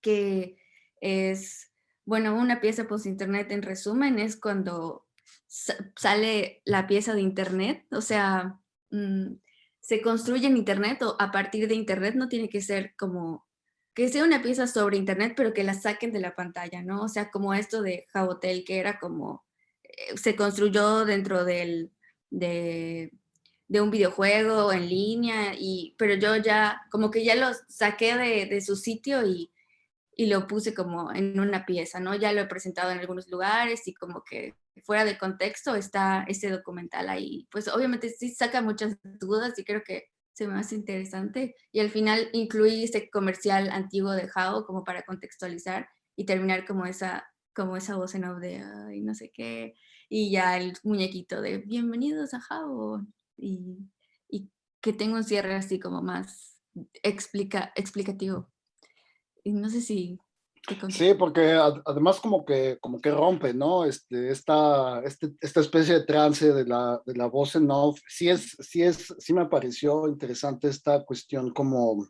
que es, bueno, una pieza post-internet en resumen es cuando sale la pieza de Internet, o sea, mm, se construye en Internet o a partir de Internet, no tiene que ser como que sea una pieza sobre Internet, pero que la saquen de la pantalla, ¿no? O sea, como esto de Jabotel, que era como, se construyó dentro del, de, un videojuego en línea, y, pero yo ya, como que ya lo saqué de, su sitio y, y lo puse como en una pieza, ¿no? Ya lo he presentado en algunos lugares y como que fuera de contexto está ese documental ahí. Pues obviamente sí saca muchas dudas y creo que se me hace interesante. Y al final incluí ese comercial antiguo de Jao como para contextualizar y terminar como esa, como esa voz en off de ay, no sé qué. Y ya el muñequito de bienvenidos a Jao. Y, y que tenga un cierre así como más explica, explicativo. Y no sé si Sí, porque además como que, como que rompe, ¿no? Este, esta, este, esta especie de trance de la, de la voz en off, sí, es, sí, es, sí me pareció interesante esta cuestión como,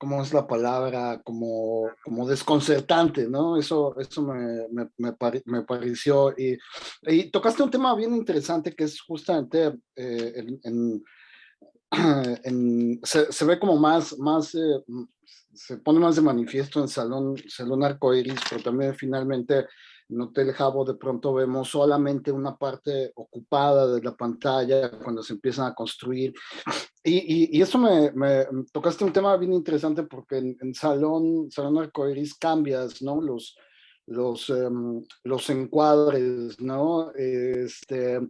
¿cómo es la palabra? Como, como desconcertante, ¿no? Eso, eso me, me, pareció. Y, y, tocaste un tema bien interesante que es justamente eh, en, en, [clears throat] se, se, ve como más, más eh, se pone más de manifiesto en Salón, Salón Arcoiris, pero también finalmente en Hotel Jabo de pronto vemos solamente una parte ocupada de la pantalla cuando se empiezan a construir. Y, y, eso me, me, tocaste un tema bien interesante porque en, Salón, Salón Arcoiris cambias, ¿no? Los, los, um, los encuadres, ¿no? Este,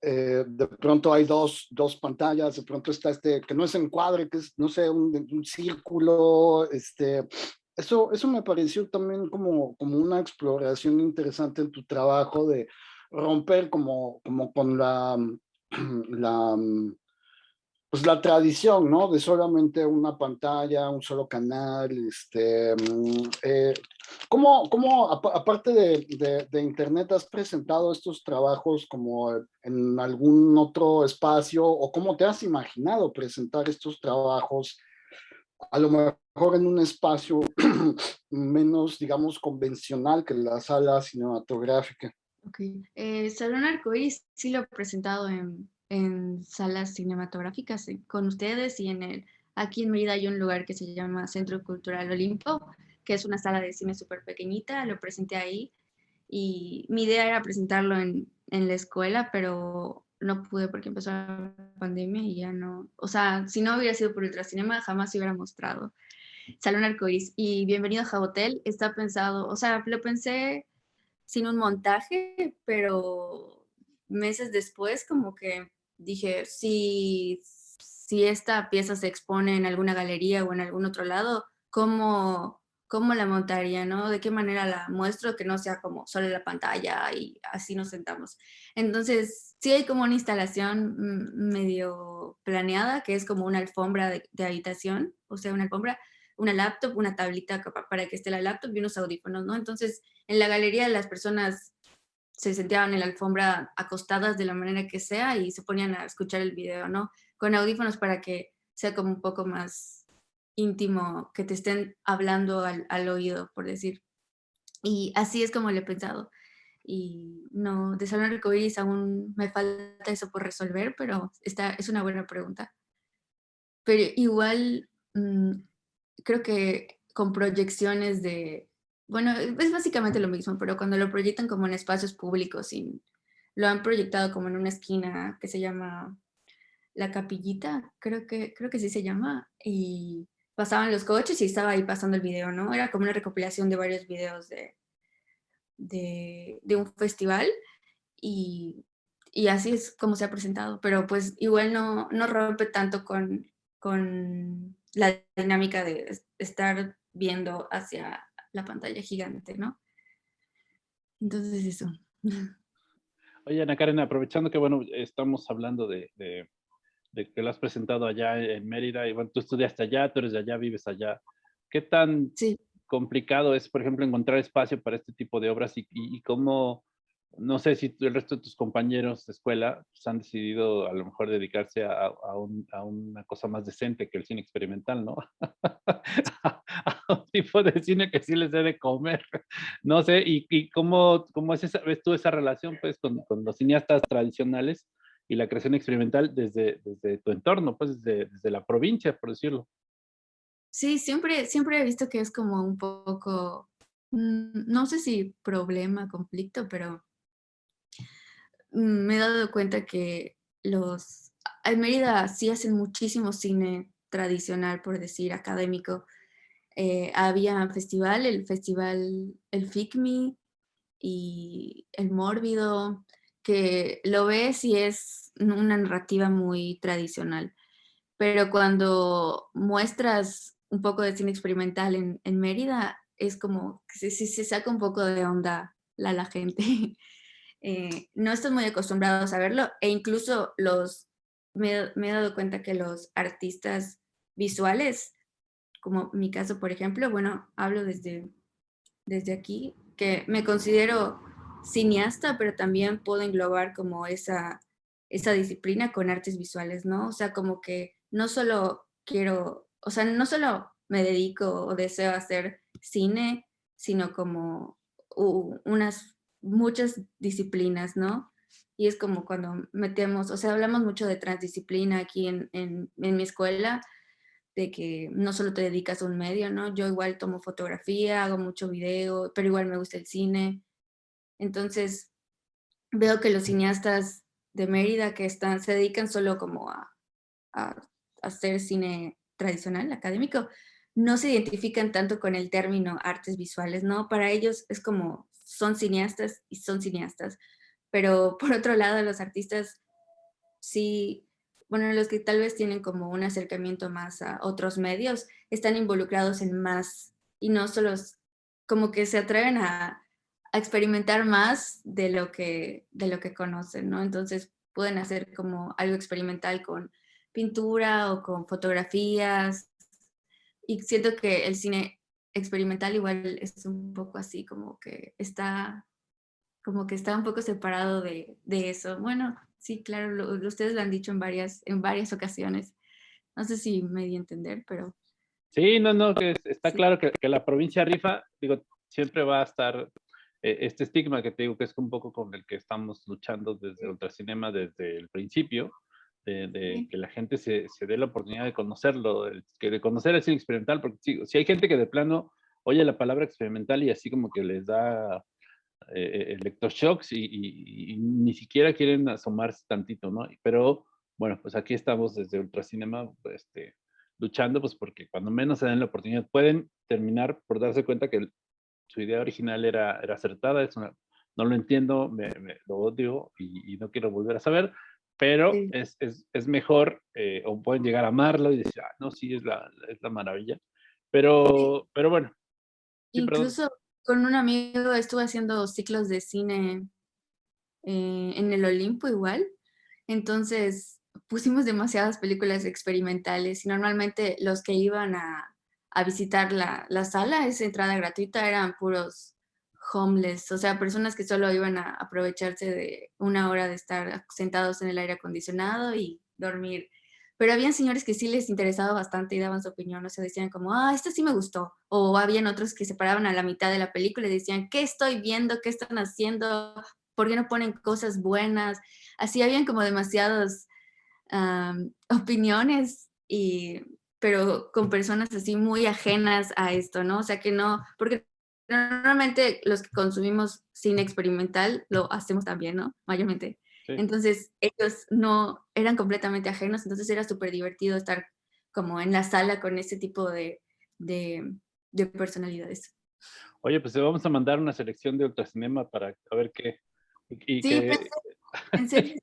eh, de pronto hay dos, dos, pantallas, de pronto está este, que no es encuadre, que es, no sé, un, un círculo, este, eso, eso me pareció también como, como una exploración interesante en tu trabajo de romper como, como con la, [clears throat] la, pues la tradición, ¿no? De solamente una pantalla, un solo canal, este, mm, eh, ¿cómo, cómo aparte de, de, Internet, has presentado estos trabajos como en algún otro espacio o cómo te has imaginado presentar estos trabajos a lo mejor en un espacio [clears throat] menos, digamos, convencional que la sala cinematográfica? Ok, eh, Salón Arcoíris sí lo he presentado en en salas cinematográficas eh, con ustedes y en el, aquí en Mérida hay un lugar que se llama Centro Cultural Olimpo, que es una sala de cine súper pequeñita, lo presenté ahí y mi idea era presentarlo en, en la escuela, pero no pude porque empezó la pandemia y ya no, o sea, si no hubiera sido por Ultracinema jamás se hubiera mostrado. Salón Arcoíris y Bienvenido a Jabotel está pensado, o sea, lo pensé sin un montaje, pero meses después como que dije, si, si esta pieza se expone en alguna galería o en algún otro lado, ¿cómo, cómo la montaría, no? ¿De qué manera la muestro que no sea como solo la pantalla y así nos sentamos? Entonces, sí hay como una instalación medio planeada, que es como una alfombra de, de habitación, o sea, una alfombra, una laptop, una tablita para que esté la laptop y unos audífonos, ¿no? Entonces, en la galería las personas se sentían en la alfombra acostadas de la manera que sea y se ponían a escuchar el video, ¿no? Con audífonos para que sea como un poco más íntimo, que te estén hablando al, al oído, por decir. Y así es como lo he pensado. y no, de Salón Arcoiris aún me falta eso por resolver, pero esta es una buena pregunta. Pero igual mm, creo que con proyecciones de, bueno, es básicamente lo mismo, pero cuando lo proyectan como en espacios públicos, y lo han proyectado como en una esquina que se llama La Capillita, creo que, creo que sí se llama, y pasaban los coches y estaba ahí pasando el video, ¿no? Era como una recopilación de varios videos de, de, un festival y, así es como se ha presentado, pero pues igual no, no rompe tanto con, con la dinámica de estar viendo hacia la pantalla gigante, ¿no? Entonces eso. [laughs] Oye, Ana Karen, aprovechando que, bueno, estamos hablando de, de, que lo has presentado allá en Mérida, y bueno, tú estudiaste allá, tú eres de allá, vives allá. ¿Qué tan sí complicado es, por ejemplo, encontrar espacio para este tipo de obras y, y, cómo, no sé si el resto de tus compañeros de escuela pues, han decidido a lo mejor dedicarse a, a, un, a, una cosa más decente que el cine experimental, ¿no? [laughs] a un tipo de cine que sí les debe comer, no sé, y, y cómo, cómo es esa, ves tú esa relación pues con, con, los cineastas tradicionales y la creación experimental desde, desde tu entorno, pues desde, desde la provincia, por decirlo. Sí, siempre, siempre he visto que es como un poco, mm, no sé si problema, conflicto, pero me he dado cuenta que los, en Mérida sí hacen muchísimo cine tradicional, por decir, académico. Eh, había festival, el festival, el FICMI y el Mórbido, que lo ves y es una narrativa muy tradicional. Pero cuando muestras un poco de cine experimental en, Mérida, es como que se, se, saca un poco de onda la, la gente. [laughs] Eh, no están muy acostumbrados a verlo e incluso los, me, me, he dado cuenta que los artistas visuales, como mi caso por ejemplo, bueno, hablo desde, desde aquí, que me considero cineasta, pero también puedo englobar como esa, esa disciplina con artes visuales, ¿no? O sea, como que no solo quiero o sea, no solo me dedico o deseo hacer cine, sino como unas muchas disciplinas, ¿no? Y es como cuando metemos, o sea, hablamos mucho de transdisciplina aquí en, en, mi escuela, de que no solo te dedicas a un medio, ¿no? Yo igual tomo fotografía, hago mucho video, pero igual me gusta el cine. Entonces, veo que los cineastas de Mérida que están, se dedican solo como a, a hacer cine tradicional, académico, no se identifican tanto con el término artes visuales, ¿no? Para ellos es como, son cineastas y son cineastas, pero por otro lado los artistas sí, bueno, los que tal vez tienen como un acercamiento más a otros medios, están involucrados en más y no solo como que se atreven a, experimentar más de lo, que, de lo que conocen, ¿no? Entonces pueden hacer como algo experimental con pintura o con fotografías. Y siento que el cine experimental igual es un poco así, como que está, como que está un poco separado de, de eso. Bueno, sí, claro, ustedes lo han dicho en varias, en varias ocasiones. No sé si me di a entender, pero... Sí, no, no, que está claro que, que, la provincia rifa, digo, siempre va a estar eh, este estigma que te digo que es un poco con el que estamos luchando desde Ultracinema desde el principio, de, que la gente se, se, dé la oportunidad de conocerlo, de, que de conocer el cine experimental, porque si, hay gente que de plano oye la palabra experimental y así como que les da eh, electroshocks y, y, ni siquiera quieren asomarse tantito, ¿no? Pero bueno, pues aquí estamos desde Ultracinema este, luchando, pues porque cuando menos se den la oportunidad pueden terminar por darse cuenta que su idea original era, era acertada, es una, no lo entiendo, me, lo odio y, y, no quiero volver a saber, pero es, es, es, mejor, eh, o pueden llegar a amarlo y decir, ah, no, sí, es la, es la maravilla. Pero, pero bueno. Incluso con un amigo estuve haciendo ciclos de cine eh, en el Olimpo igual. Entonces pusimos demasiadas películas experimentales y normalmente los que iban a, a visitar la, la sala, esa entrada gratuita, eran puros homeless, o sea, personas que solo iban a aprovecharse de una hora de estar sentados en el aire acondicionado y dormir pero habían señores que sí les interesaba bastante y daban su opinión, o sea, decían como, ah, esto sí me gustó, o habían otros que se paraban a la mitad de la película y decían, ¿qué estoy viendo? ¿Qué están haciendo? ¿Por qué no ponen cosas buenas? Así habían como demasiadas opiniones, y, pero con personas así muy ajenas a esto, ¿no? O sea, que no, porque normalmente los que consumimos cine experimental lo hacemos también, ¿no? Mayormente. Entonces ellos no eran completamente ajenos, entonces era súper divertido estar como en la sala con ese tipo de, de, personalidades. Oye, pues vamos a mandar una selección de Ultracinema para a ver qué. sí, Pensé,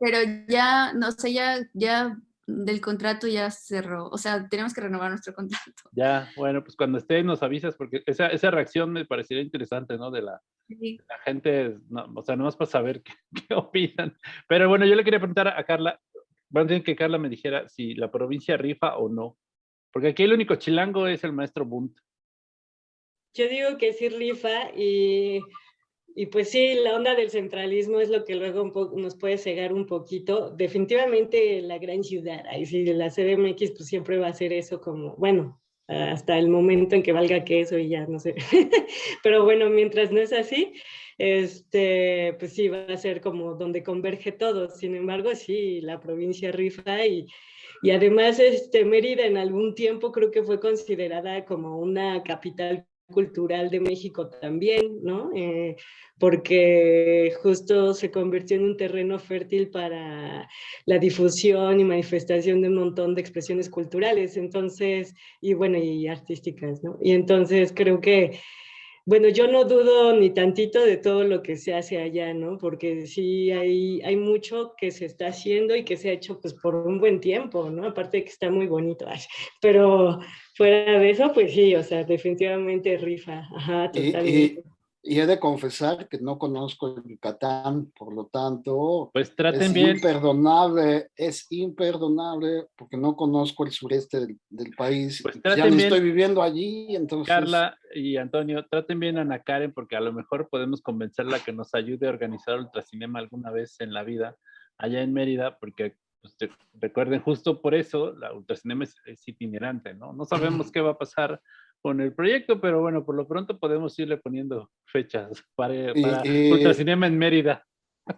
pero ya, no sé, ya, ya del contrato ya cerró, o sea, tenemos que renovar nuestro contrato. Ya, bueno, pues cuando esté nos avisas, porque esa, esa reacción me parecería interesante, ¿no? De la, la gente, no, o sea, nomás para saber [laughs] qué, qué, opinan. Pero bueno, yo le quería preguntar a Carla, van a tener que Carla me dijera si la provincia rifa o no, porque aquí el único chilango es el maestro Bunt. Yo digo que sí rifa y y pues sí, la onda del centralismo es lo que luego nos puede cegar un poquito. Definitivamente la gran ciudad, ahí sí, la CDMX pues siempre va a ser eso como, bueno, hasta el momento en que valga que eso y ya, no sé. [laughs] Pero bueno, mientras no es así, este, pues sí, va a ser como donde converge todo. Sin embargo, sí, la provincia rifa y, y además este, Mérida en algún tiempo creo que fue considerada como una capital cultural de México también, ¿no? Eh, porque justo se convirtió en un terreno fértil para la difusión y manifestación de un montón de expresiones culturales, entonces, y bueno, y artísticas, ¿no? Y entonces creo que bueno, yo no dudo ni tantito de todo lo que se hace allá, ¿no? Porque sí hay, hay mucho que se está haciendo y que se ha hecho pues por un buen tiempo, ¿no? Aparte de que está muy bonito, pero fuera de eso, pues sí, o sea, definitivamente rifa, ajá, totalmente. Y he de confesar que no conozco el Yucatán, por lo tanto, pues traten es bien. imperdonable, es imperdonable porque no conozco el sureste del, del país. Pues ya ni estoy viviendo allí, entonces... Carla y Antonio, traten bien a Ana Karen porque a lo mejor podemos convencerla que nos ayude a organizar Ultracinema alguna vez en la vida allá en Mérida, porque pues, recuerden justo por eso la Ultracinema es, es itinerante, ¿no? No sabemos qué va a pasar con el proyecto, pero bueno, por lo pronto podemos irle poniendo fechas para, para Ultracinema en Mérida.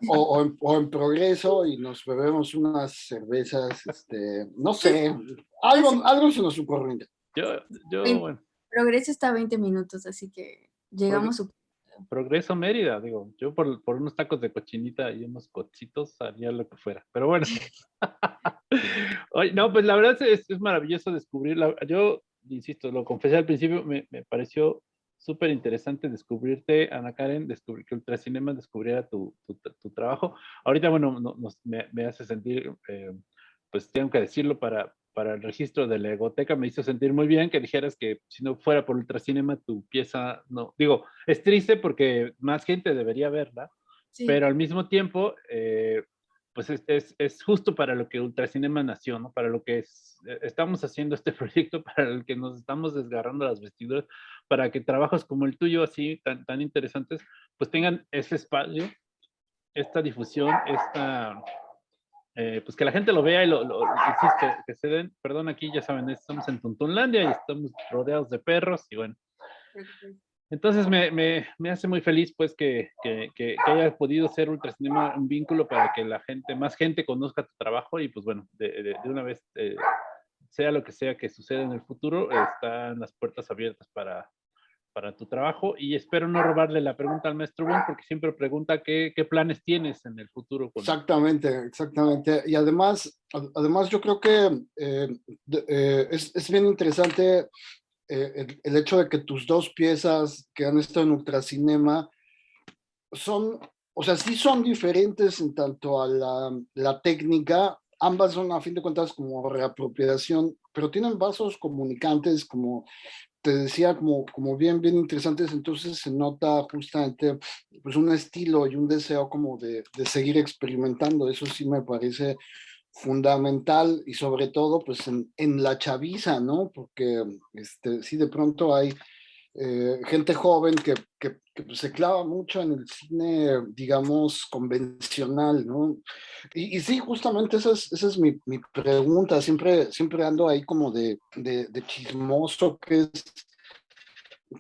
O, en, progreso y nos bebemos unas cervezas, este, no sé, algo, algo se nos ocurre. Yo, yo, bueno. Progreso está a 20 minutos, así que llegamos. Progreso Mérida, digo, yo por, por, unos tacos de cochinita y unos cochitos haría lo que fuera, pero bueno. [laughs] Oye, no, pues la verdad es, es maravilloso descubrirla. Yo insisto, lo confesé al principio, me, me pareció súper interesante descubrirte, Ana Karen, descubrir que Ultracinema descubriera tu, tu, tu, trabajo. Ahorita, bueno, nos, me, me, hace sentir, eh, pues tengo que decirlo, para, para el registro de la egoteca me hizo sentir muy bien que dijeras que si no fuera por Ultracinema tu pieza, no, digo, es triste porque más gente debería verla, sí. pero al mismo tiempo, eh, pues es, es, es, justo para lo que Ultracinema nació, ¿no? Para lo que es, eh, estamos haciendo este [laughs] proyecto, para el que nos estamos desgarrando las vestiduras, para que trabajos como el tuyo, así tan, tan interesantes, pues tengan ese espacio, esta difusión, esta, eh, pues que la gente lo vea y lo, lo que, que, se den, perdón, aquí ya saben, estamos en Tuntunlandia y estamos rodeados de perros y bueno. Entonces me, me, me, hace muy feliz pues que, que, que, haya podido ser Ultracinema un vínculo para que la gente, más gente conozca tu trabajo y pues bueno, de, de, de una vez, eh, sea lo que sea que suceda en el futuro, están las puertas abiertas para, para tu trabajo y espero no robarle la pregunta al maestro Bon porque siempre pregunta qué, qué planes tienes en el futuro. Con exactamente, exactamente. Y además, además yo creo que eh, eh, es, es bien interesante eh, el, el, hecho de que tus dos piezas que han estado en Ultracinema son, o sea, sí son diferentes en tanto a la, la técnica, ambas son a fin de cuentas como reapropiación, pero tienen vasos comunicantes como te decía, como, como bien, bien interesantes, entonces se nota justamente pues un estilo y un deseo como de, de seguir experimentando, eso sí me parece fundamental y sobre todo pues en, en, la chaviza, ¿no? Porque este, sí de pronto hay eh, gente joven que, que, se clava mucho en el cine, digamos, convencional, ¿no? Y, y sí, justamente esa es, esa es mi, mi, pregunta, siempre, siempre ando ahí como de, de, de chismoso, que es,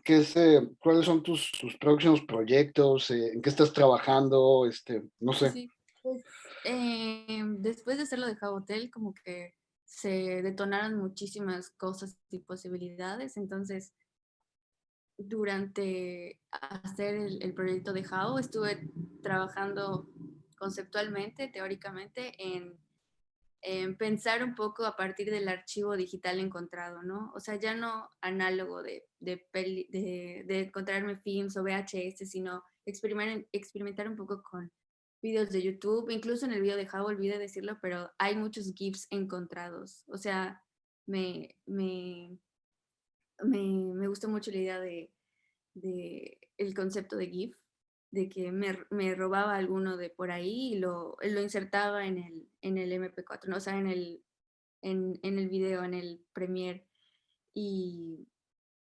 que es eh, cuáles son tus, tus, próximos proyectos, eh, en qué estás trabajando, este, no sé. Sí, pues, eh, después de hacerlo de Hotel, como que se detonaron muchísimas cosas y posibilidades, entonces durante hacer el, proyecto de Jao estuve trabajando conceptualmente, teóricamente, en, pensar un poco a partir del archivo digital encontrado, ¿no? O sea, ya no análogo de, de, de, encontrarme films o VHS, sino experimentar, experimentar un poco con videos de YouTube, incluso en el video de Jao, olvidé decirlo, pero hay muchos GIFs encontrados. O sea, me, me, me, gustó mucho la idea de, el concepto de GIF, de que me, robaba alguno de por ahí y lo, insertaba en el, en el MP4, ¿no? o sea, en el, en, en el video, en el Premiere. Y,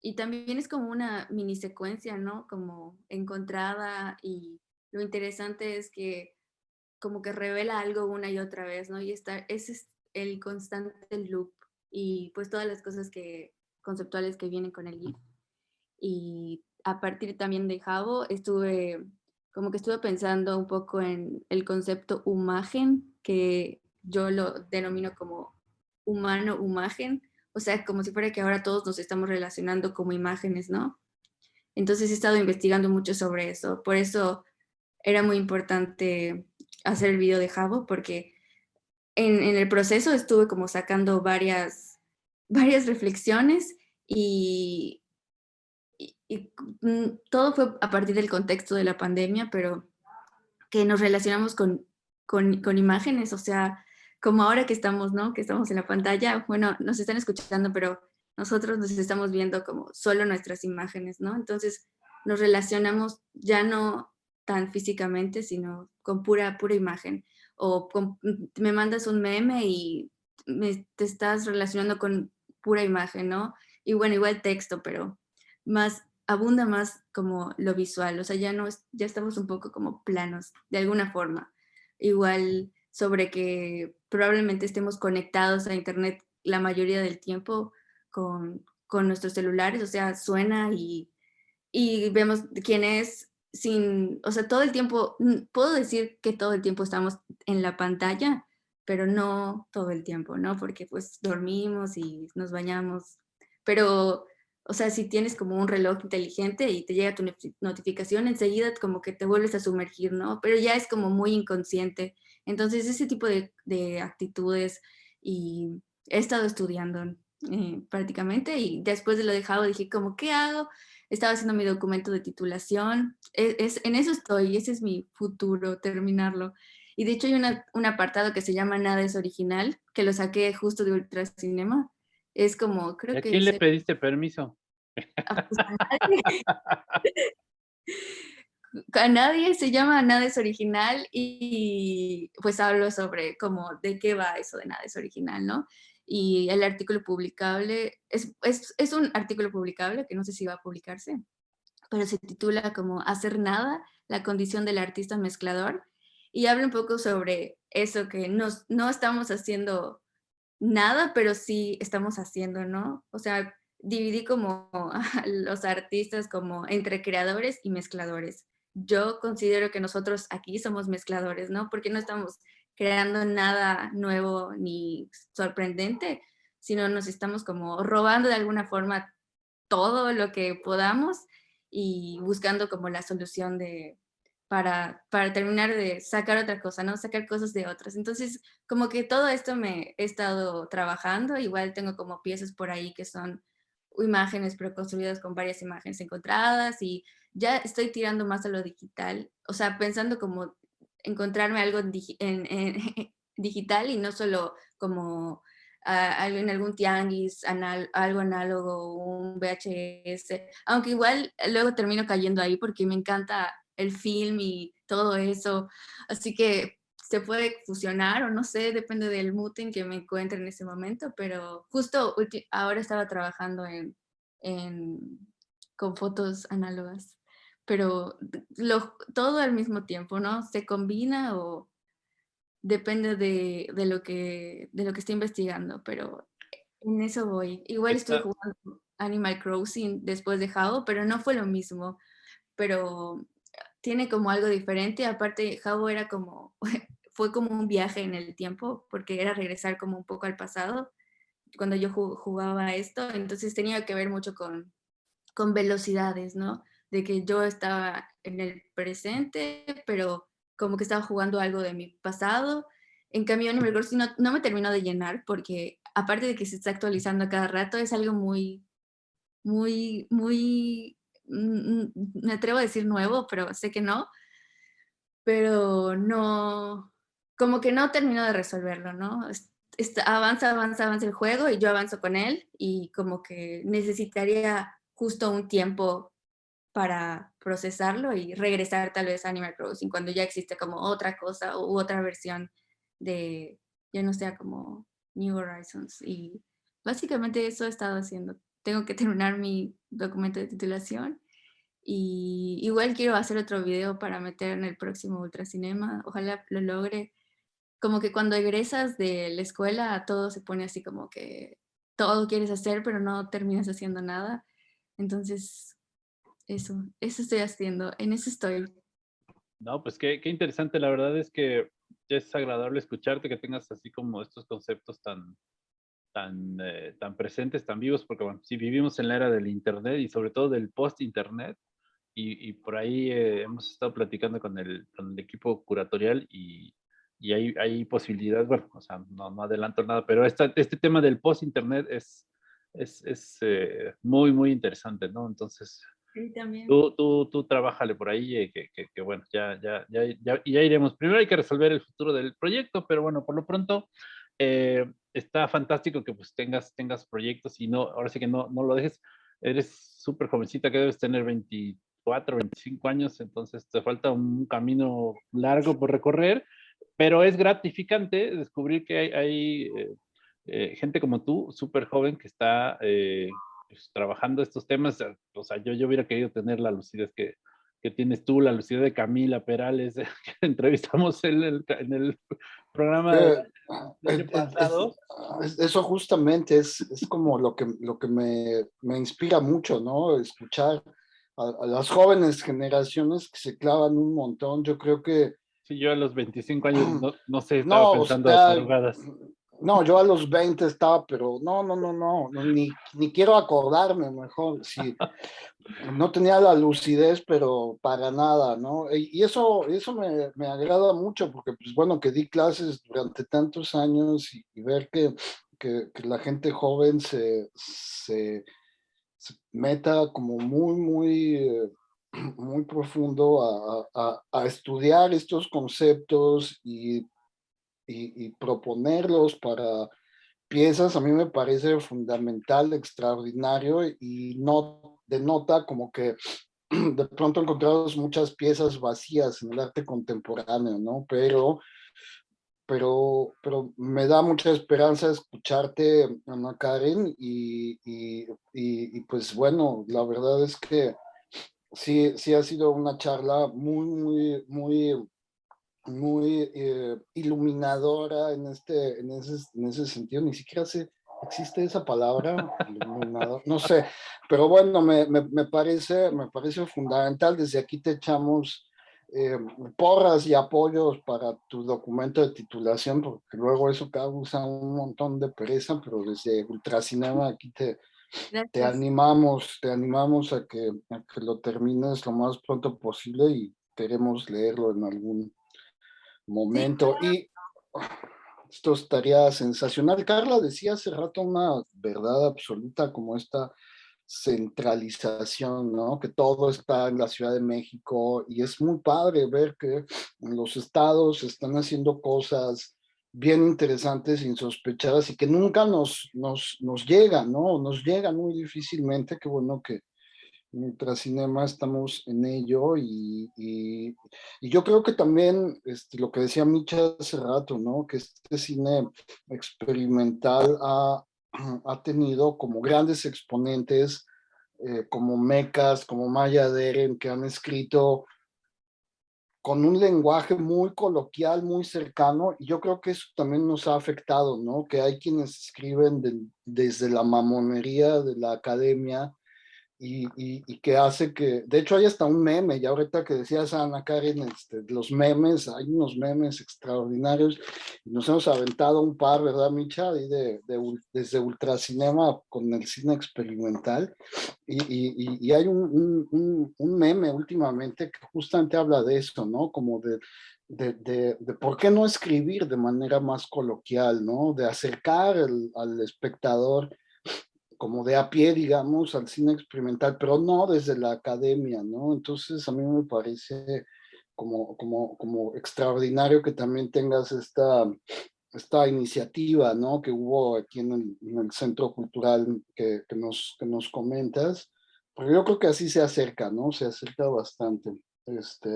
y también es como una mini secuencia, ¿no? Como encontrada y lo interesante es que como que revela algo una y otra vez, ¿no? Y está, ese es el constante loop y pues todas las cosas que conceptuales que vienen con el GIF. Y a partir también de Javo estuve, como que estuve pensando un poco en el concepto imagen, que yo lo denomino como humano imagen, o sea, como si fuera que ahora todos nos estamos relacionando como imágenes, ¿no? Entonces he estado investigando mucho sobre eso, por eso era muy importante hacer el video de Javo, porque en, en, el proceso estuve como sacando varias, varias reflexiones y, y, mm, todo fue a partir del contexto de la pandemia, pero que nos relacionamos con, con, con, imágenes, o sea, como ahora que estamos, ¿no? Que estamos en la pantalla, bueno, nos están escuchando, pero nosotros nos estamos viendo como solo nuestras imágenes, ¿no? Entonces nos relacionamos ya no tan físicamente, sino con pura, pura imagen. O mm, me mandas un meme y me, te estás relacionando con pura imagen, ¿no? Y bueno, igual texto, pero más abunda más como lo visual, o sea, ya no ya estamos un poco como planos, de alguna forma. Igual sobre que probablemente estemos conectados a internet la mayoría del tiempo con, con nuestros celulares, o sea, suena y, y vemos quién es, sin, o sea, todo el tiempo, puedo decir que todo el tiempo estamos en la pantalla, pero no todo el tiempo, ¿no? Porque pues dormimos y nos bañamos, pero, o sea, si tienes como un reloj inteligente y te llega tu notificación, enseguida como que te vuelves a sumergir, ¿no? Pero ya es como muy inconsciente. Entonces, ese tipo de, de actitudes y he estado estudiando eh, prácticamente y después de lo dejado dije como, ¿qué hago? estaba haciendo mi documento de titulación, e, es, en eso estoy, ese es mi futuro, terminarlo. Y de hecho hay un apartado que se llama Nada es original, que lo saqué justo de Ultracinema. Es como, creo ¿A que... ¿A quién le pediste permiso? A, pues, a, nadie. [laughs] a nadie se llama Nada es original y pues hablo sobre cómo, de qué va eso de Nada es original, ¿no? y el artículo publicable, es, es, es, un artículo publicable que no sé si va a publicarse, pero se titula como Hacer nada, la condición del artista mezclador, y habla un poco sobre eso, que nos, no estamos haciendo nada, pero sí estamos haciendo, ¿no? O sea, dividí como a [laughs] los artistas como entre creadores y mezcladores. Yo considero que nosotros aquí somos mezcladores, ¿no? Porque no estamos creando nada nuevo ni sorprendente, sino nos estamos como robando de alguna forma todo lo que podamos y buscando como la solución de, para, para terminar de sacar otra cosa, ¿no? Sacar cosas de otras. Entonces, como que todo esto me he estado trabajando, igual tengo como piezas por ahí que son imágenes pero construidas con varias imágenes encontradas y ya estoy tirando más a lo digital, o sea, pensando como encontrarme algo en, [laughs] digital y no solo como en algún tianguis, algo análogo, un VHS, aunque igual luego termino cayendo ahí porque me encanta el film y todo eso, así que se puede fusionar o no sé, depende del mood en que me encuentre en ese momento, pero justo ahora estaba trabajando en, en con fotos análogas, pero lo, todo al mismo tiempo, ¿no? Se combina o depende de, de, lo, que, de lo que estoy investigando, pero en eso voy. Igual estoy jugando Animal Crossing después de Jao, pero no fue lo mismo, pero tiene como algo diferente, aparte Jao era como, [laughs] fue como un viaje en el tiempo, porque era regresar como un poco al pasado, cuando yo jugaba esto, entonces tenía que ver mucho con, con velocidades, ¿no? De que yo estaba en el presente, pero como que estaba jugando algo de mi pasado. En cambio, Animal Crossing no, no me terminó de llenar porque aparte de que se está actualizando cada rato, es algo muy, muy, muy, me atrevo a decir nuevo, pero sé que no, pero no, como que no termino de resolverlo, ¿no? avanza, avanza, avanza el juego y yo avanzo con él y como que necesitaría justo un tiempo para procesarlo y regresar tal vez a Animal Crossing cuando ya existe como otra cosa u otra versión de, ya no sea como New Horizons. Y básicamente eso he estado haciendo. Tengo que terminar mi documento de titulación y igual quiero hacer otro video para meter en el próximo Ultracinema. Ojalá lo logre como que cuando egresas de la escuela todo se pone así como que todo quieres hacer pero no terminas haciendo nada. Entonces, eso, eso estoy haciendo, en eso estoy. No, pues qué, qué interesante, la verdad es que es agradable escucharte, que tengas así como estos conceptos tan, tan, eh, tan presentes, tan vivos, porque bueno, si vivimos en la era del Internet y sobre todo del post-Internet, y, y, por ahí eh, hemos estado platicando con el, con el equipo curatorial y, y hay, hay posibilidades, bueno, o sea, no, no adelanto nada, pero esta, este tema del post-internet es, es, es eh, muy, muy interesante, ¿no? Entonces, sí, también. tú, tú, tú trabájale por ahí, eh, que, que, que, bueno, ya, ya, ya, ya, ya iremos. Primero hay que resolver el futuro del proyecto, pero bueno, por lo pronto, eh, está fantástico que pues tengas, tengas proyectos y no, ahora sí que no, no lo dejes. Eres súper jovencita que debes tener 24, 25 años, entonces te falta un camino largo por recorrer pero es gratificante descubrir que hay, eh, eh, gente como tú, súper joven, que está eh, pues, trabajando estos temas. O sea, yo, yo hubiera querido tener la lucidez que, que tienes tú, la lucidez de Camila Perales, [laughs] que entrevistamos en el, en el programa del pasado. eso justamente es, es, como lo que, lo que me, me inspira mucho, ¿no? Escuchar a, a, las jóvenes generaciones que se clavan un montón. Yo creo que Sí, yo a los 25 años no, no sé, estaba no, pensando o No, yo a los 20 estaba, pero no, no, no, no, ni, ni quiero acordarme mejor, sí, no tenía la lucidez, pero para nada, ¿no? Y eso, eso me, me agrada mucho, porque pues bueno, que di clases durante tantos años y, ver que, que, la gente joven se, se, meta como muy, muy... Eh, muy profundo a, a, estudiar estos conceptos y, y, proponerlos para piezas, a mí me parece fundamental, extraordinario y no denota como que [clears throat] de pronto encontramos muchas piezas vacías en el arte contemporáneo, ¿no? Pero, pero, pero me da mucha esperanza escucharte, Ana Karen, y, y, y pues bueno, la verdad es que sí, sí ha sido una charla muy, muy, muy, muy eh, iluminadora en, este, en, ese, en ese sentido. Ni siquiera sé, existe esa palabra, no sé, pero bueno, me, me, me, parece, me parece fundamental. Desde aquí te echamos eh, porras y apoyos para tu documento de titulación, porque luego eso causa un montón de pereza, pero desde Ultracinema aquí te, te animamos, te animamos a que, a que lo termines lo más pronto posible y queremos leerlo en algún momento. Y esto estaría sensacional. Carla decía hace rato una verdad absoluta como esta centralización, ¿no? Que todo está en la Ciudad de México y es muy padre ver que los estados están haciendo cosas bien interesantes, insospechadas y que nunca nos, nos, nos llegan, ¿no? Nos llegan muy difícilmente, qué bueno que mientras cinema estamos en ello y, y, y, yo creo que también este, lo que decía Micha hace rato, ¿no? Que este cine experimental ha, [clears throat] ha tenido como grandes exponentes eh, como Mecas, como Maya Deren, que han escrito con un lenguaje muy coloquial, muy cercano, y yo creo que eso también nos ha afectado, ¿no? Que hay quienes escriben desde la mamonería de la academia, y, y, que hace que, de hecho hay hasta un meme, y ahorita que decías Ana Karen, este, los memes, hay unos memes extraordinarios, y nos hemos aventado un par, ¿verdad Micha? de, de, desde Ultracinema con el cine experimental, y, y hay un, un, un, meme últimamente que justamente habla de esto, ¿no? Como de, de, de, de, por qué no escribir de manera más coloquial, ¿no? De acercar al espectador como de a pie, digamos, al cine experimental, pero no desde la academia, ¿no? Entonces a mí me parece como, como, como extraordinario que también tengas esta, esta iniciativa, ¿no? Que hubo aquí en el, Centro Cultural que, que, nos, que nos comentas, porque yo creo que así se acerca, ¿no? Se acerca bastante. Este,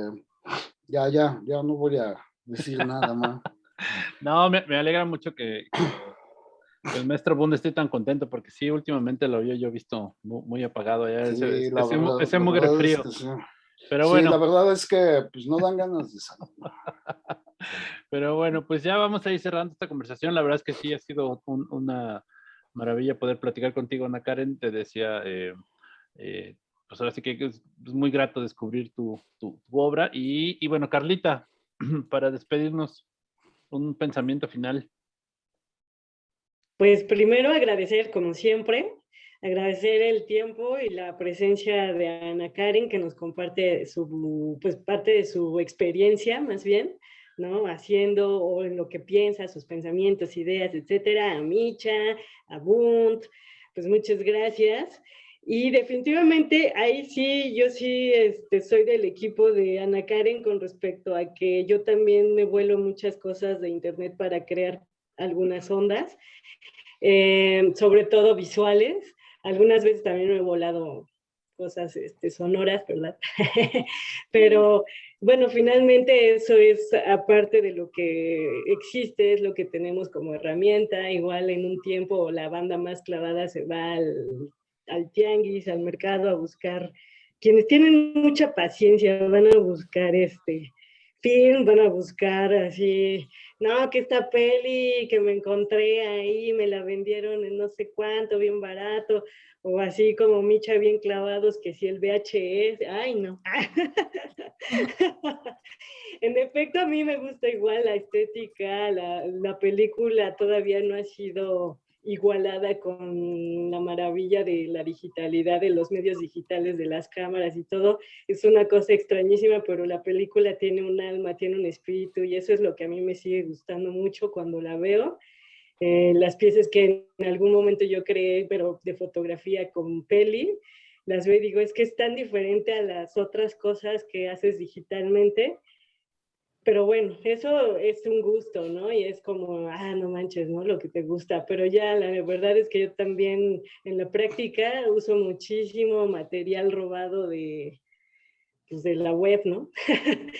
ya, ya, ya no voy a decir nada más. [laughs] No, me, me alegra mucho que, el maestro Bund esté tan contento porque sí, últimamente lo había yo visto muy, apagado. Ya, ese, ese, mugre frío. Pero bueno. la verdad es que pues no dan ganas de salir. [laughs] Pero bueno, pues ya vamos a ir cerrando esta conversación. La verdad es que sí ha sido una maravilla poder platicar contigo, Ana Karen. Te decía, eh, eh, pues ahora sí que es muy grato descubrir tu, tu obra. Y, y bueno, Carlita, [clears throat] para despedirnos, un pensamiento final. Pues primero agradecer, como siempre, agradecer el tiempo y la presencia de Ana Karen, que nos comparte su, pues parte de su experiencia, más bien, ¿no? Haciendo o en lo que piensa, sus pensamientos, ideas, etcétera, a Micha, a Bunt, pues muchas gracias. Y definitivamente ahí sí, yo sí este, soy del equipo de Ana Karen con respecto a que yo también me vuelo muchas cosas de internet para crear algunas ondas, eh, sobre todo visuales. Algunas veces también me he volado cosas este, sonoras, ¿verdad? [laughs] Pero bueno, finalmente eso es aparte de lo que existe, es lo que tenemos como herramienta. Igual en un tiempo la banda más clavada se va al, al tianguis, al mercado a buscar. Quienes tienen mucha paciencia van a buscar este film, van a buscar así no, que esta peli que me encontré ahí, me la vendieron en no sé cuánto, bien barato, o así como Micha bien clavados, que si el VHS, ay no. [laughs] en efecto, a mí me gusta igual la estética, la, la película todavía no ha sido igualada con la maravilla de la digitalidad, de los medios digitales, de las cámaras y todo, es una cosa extrañísima, pero la película tiene un alma, tiene un espíritu y eso es lo que a mí me sigue gustando mucho cuando la veo. Eh, las piezas que en algún momento yo creé, pero de fotografía con peli, las veo y digo, es que es tan diferente a las otras cosas que haces digitalmente, pero bueno, eso es un gusto, ¿no? Y es como, ah, no manches, ¿no? Lo que te gusta. Pero ya la verdad es que yo también en la práctica uso muchísimo material robado de, pues, de la web, ¿no? [laughs]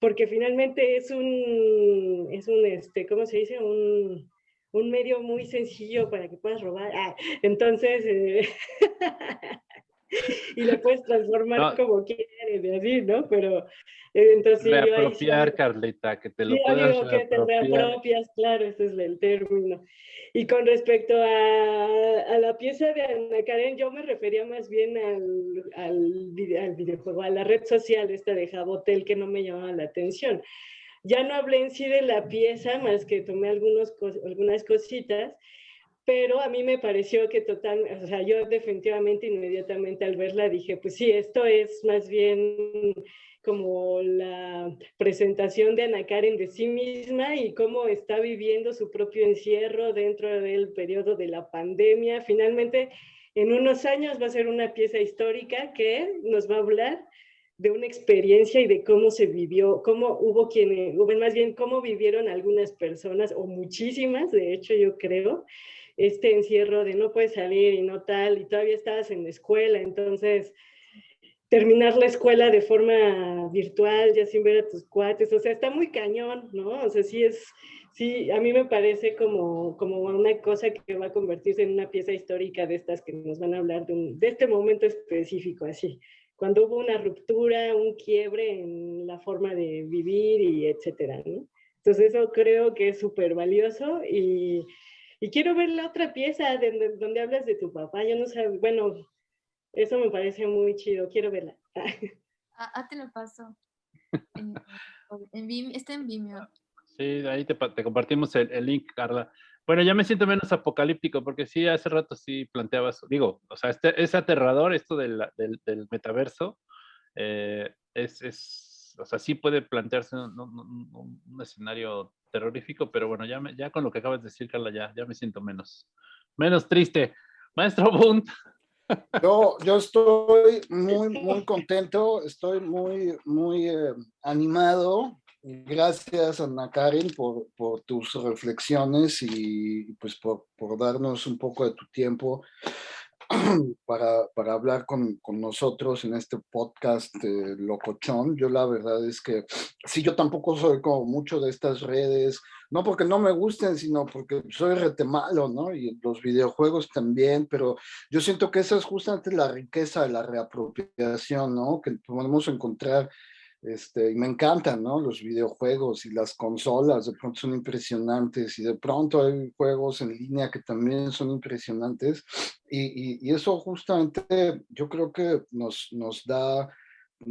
Porque finalmente es un, es un, este, ¿cómo se dice? Un, un medio muy sencillo para que puedas robar. Ah, entonces, eh, [laughs] [laughs] y lo puedes transformar como quieres, de así, ¿no? Pero eh, entonces reapropiar, Carlita, que te lo sí, puedas digo que te reapropias, claro, ese es el término. Y con respecto a, a, la pieza de Ana Karen, yo me refería más bien al, al, al videojuego, a la red social esta de Jabotel, que no me llamaba la atención. Ya no hablé en sí de la pieza, más que tomé algunos, algunas cositas, pero a mí me pareció que total, o sea, yo definitivamente inmediatamente al verla dije, pues sí, esto es más bien como la presentación de Ana Karen de sí misma y cómo está viviendo su propio encierro dentro del periodo de la pandemia. Finalmente, en unos años va a ser una pieza histórica que nos va a hablar de una experiencia y de cómo se vivió, cómo hubo quienes, más bien cómo vivieron algunas personas o muchísimas, de hecho yo creo, este encierro de no puedes salir y no tal, y todavía estabas en la escuela, entonces terminar la escuela de forma virtual, ya sin ver a tus cuates, o sea, está muy cañón, ¿no? O sea, sí es, sí, a mí me parece como, como una cosa que va a convertirse en una pieza histórica de estas que nos van a hablar de, de este momento específico, así. Cuando hubo una ruptura, un quiebre en la forma de vivir y etcétera, ¿no? Entonces eso creo que es súper valioso y, y, quiero ver la otra pieza de, donde hablas de tu papá. Yo no sé, bueno, eso me parece muy chido, quiero verla. Ah, ah te lo paso. En, en está en Vimeo. Sí, ahí te, te compartimos el, el, link, Carla. Bueno, ya me siento menos apocalíptico, porque sí, hace rato sí planteabas, digo, o sea, este, es aterrador esto del, del, del metaverso. Eh, es, es, o sea, sí puede plantearse un, un, un, escenario terrorífico, pero bueno, ya, me, ya con lo que acabas de decir, Carla, ya, ya me siento menos, menos triste. Maestro Bunt. [laughs] Yo, yo estoy [laughs] muy, muy contento, estoy muy, muy eh, animado Gracias, Ana Karen, por, por tus reflexiones y pues por, por, darnos un poco de tu tiempo [clears throat] para, para hablar con, con, nosotros en este podcast eh, locochón. Yo la verdad es que sí, yo tampoco soy como mucho de estas redes, no porque no me gusten, sino porque soy rete malo, ¿no? Y los videojuegos también, pero yo siento que esa es justamente la riqueza de la reapropiación, ¿no? Que podemos encontrar este, y me encantan, ¿no? Los videojuegos y las consolas, de pronto son impresionantes y de pronto hay juegos en línea que también son impresionantes y, y, eso justamente yo creo que nos, nos da,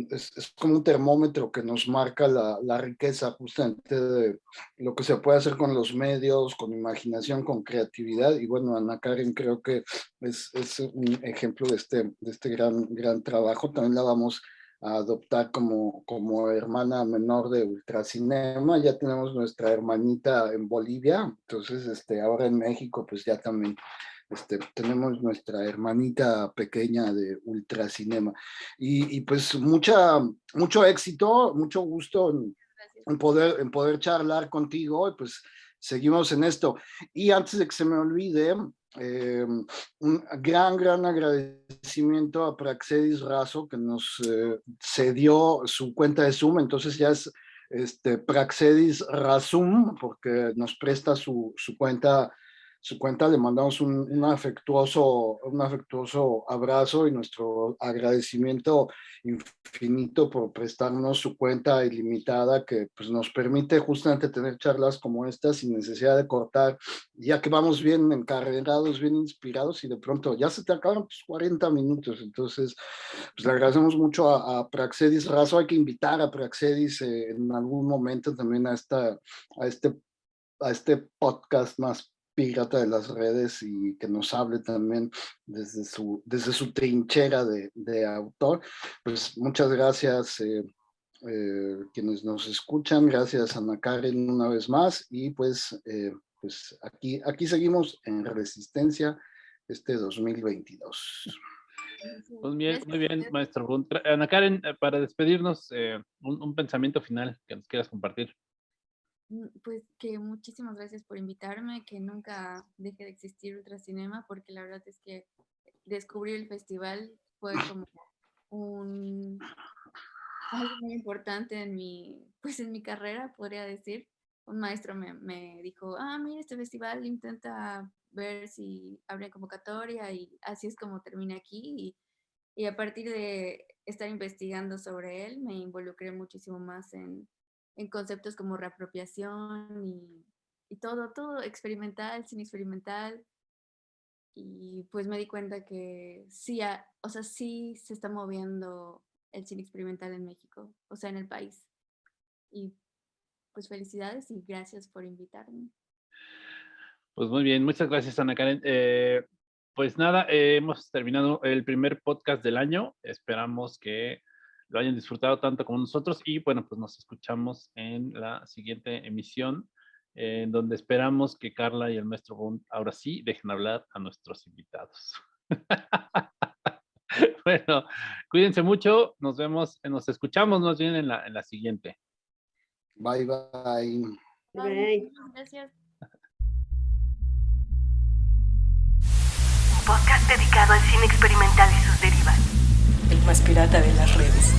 es, es, como un termómetro que nos marca la, la, riqueza justamente de lo que se puede hacer con los medios, con imaginación, con creatividad y bueno, Ana Karen creo que es, es un ejemplo de este, de este gran, gran trabajo, también la vamos a adoptar como, como hermana menor de Ultracinema. Ya tenemos nuestra hermanita en Bolivia, entonces este, ahora en México pues ya también este, tenemos nuestra hermanita pequeña de Ultracinema. Y, y pues mucha, mucho éxito, mucho gusto en, en, poder, en poder charlar contigo, y pues seguimos en esto. Y antes de que se me olvide, eh, un gran, gran agradecimiento a Praxedis Razo que nos eh, cedió su cuenta de Zoom, entonces ya es este, Praxedis Razum porque nos presta su, su cuenta su cuenta, le mandamos un, un, afectuoso, un afectuoso abrazo y nuestro agradecimiento infinito por prestarnos su cuenta ilimitada que pues, nos permite justamente tener charlas como estas sin necesidad de cortar, ya que vamos bien encarrerados, bien inspirados y de pronto ya se te acaban pues, 40 minutos, entonces pues, le agradecemos mucho a, a Praxedis Razo, hay que invitar a Praxedis eh, en algún momento también a, esta, a este a este podcast más pirata de las redes y que nos hable también desde su, desde su trinchera de, de autor. Pues muchas gracias eh, eh, quienes nos escuchan, gracias Ana Karen una vez más y pues, eh, pues aquí, aquí seguimos en Resistencia este 2022. Muy bien, muy bien, maestro. Ana Karen, para despedirnos, un, un pensamiento final que nos quieras compartir. Mm, pues que muchísimas gracias por invitarme, que nunca deje de existir Ultracinema, porque la verdad es que descubrir el festival fue como un algo muy importante en mi, pues en mi carrera, podría decir. Un maestro me, me dijo, ah, mira, este festival intenta ver si abre convocatoria y así es como terminé aquí. Y, y a partir de estar investigando sobre él, me involucré muchísimo más en, en conceptos como reapropiación y, y, todo, todo experimental, sin experimental. Y pues me di cuenta que sí, o sea, sí se está moviendo el cine experimental en México, o sea, en el país. Y pues felicidades y gracias por invitarme. Pues muy bien, muchas gracias Ana Karen. Eh, pues nada, eh, hemos terminado el primer podcast del año. Esperamos que lo hayan disfrutado tanto como nosotros y bueno, pues nos escuchamos en la siguiente emisión, en donde esperamos que Carla y el maestro Bond ahora sí dejen hablar a nuestros invitados. [laughs] bueno, cuídense mucho, nos vemos, nos escuchamos más bien en la, en la siguiente. Bye, bye. Bye. Gracias. podcast dedicado al cine experimental y sus derivas más pirata de las redes.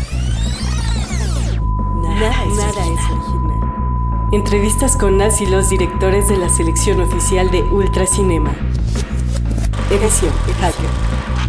Nada, nada, es, original. Entrevistas con las y los directores de la selección oficial de Ultracinema. Edición Hacker.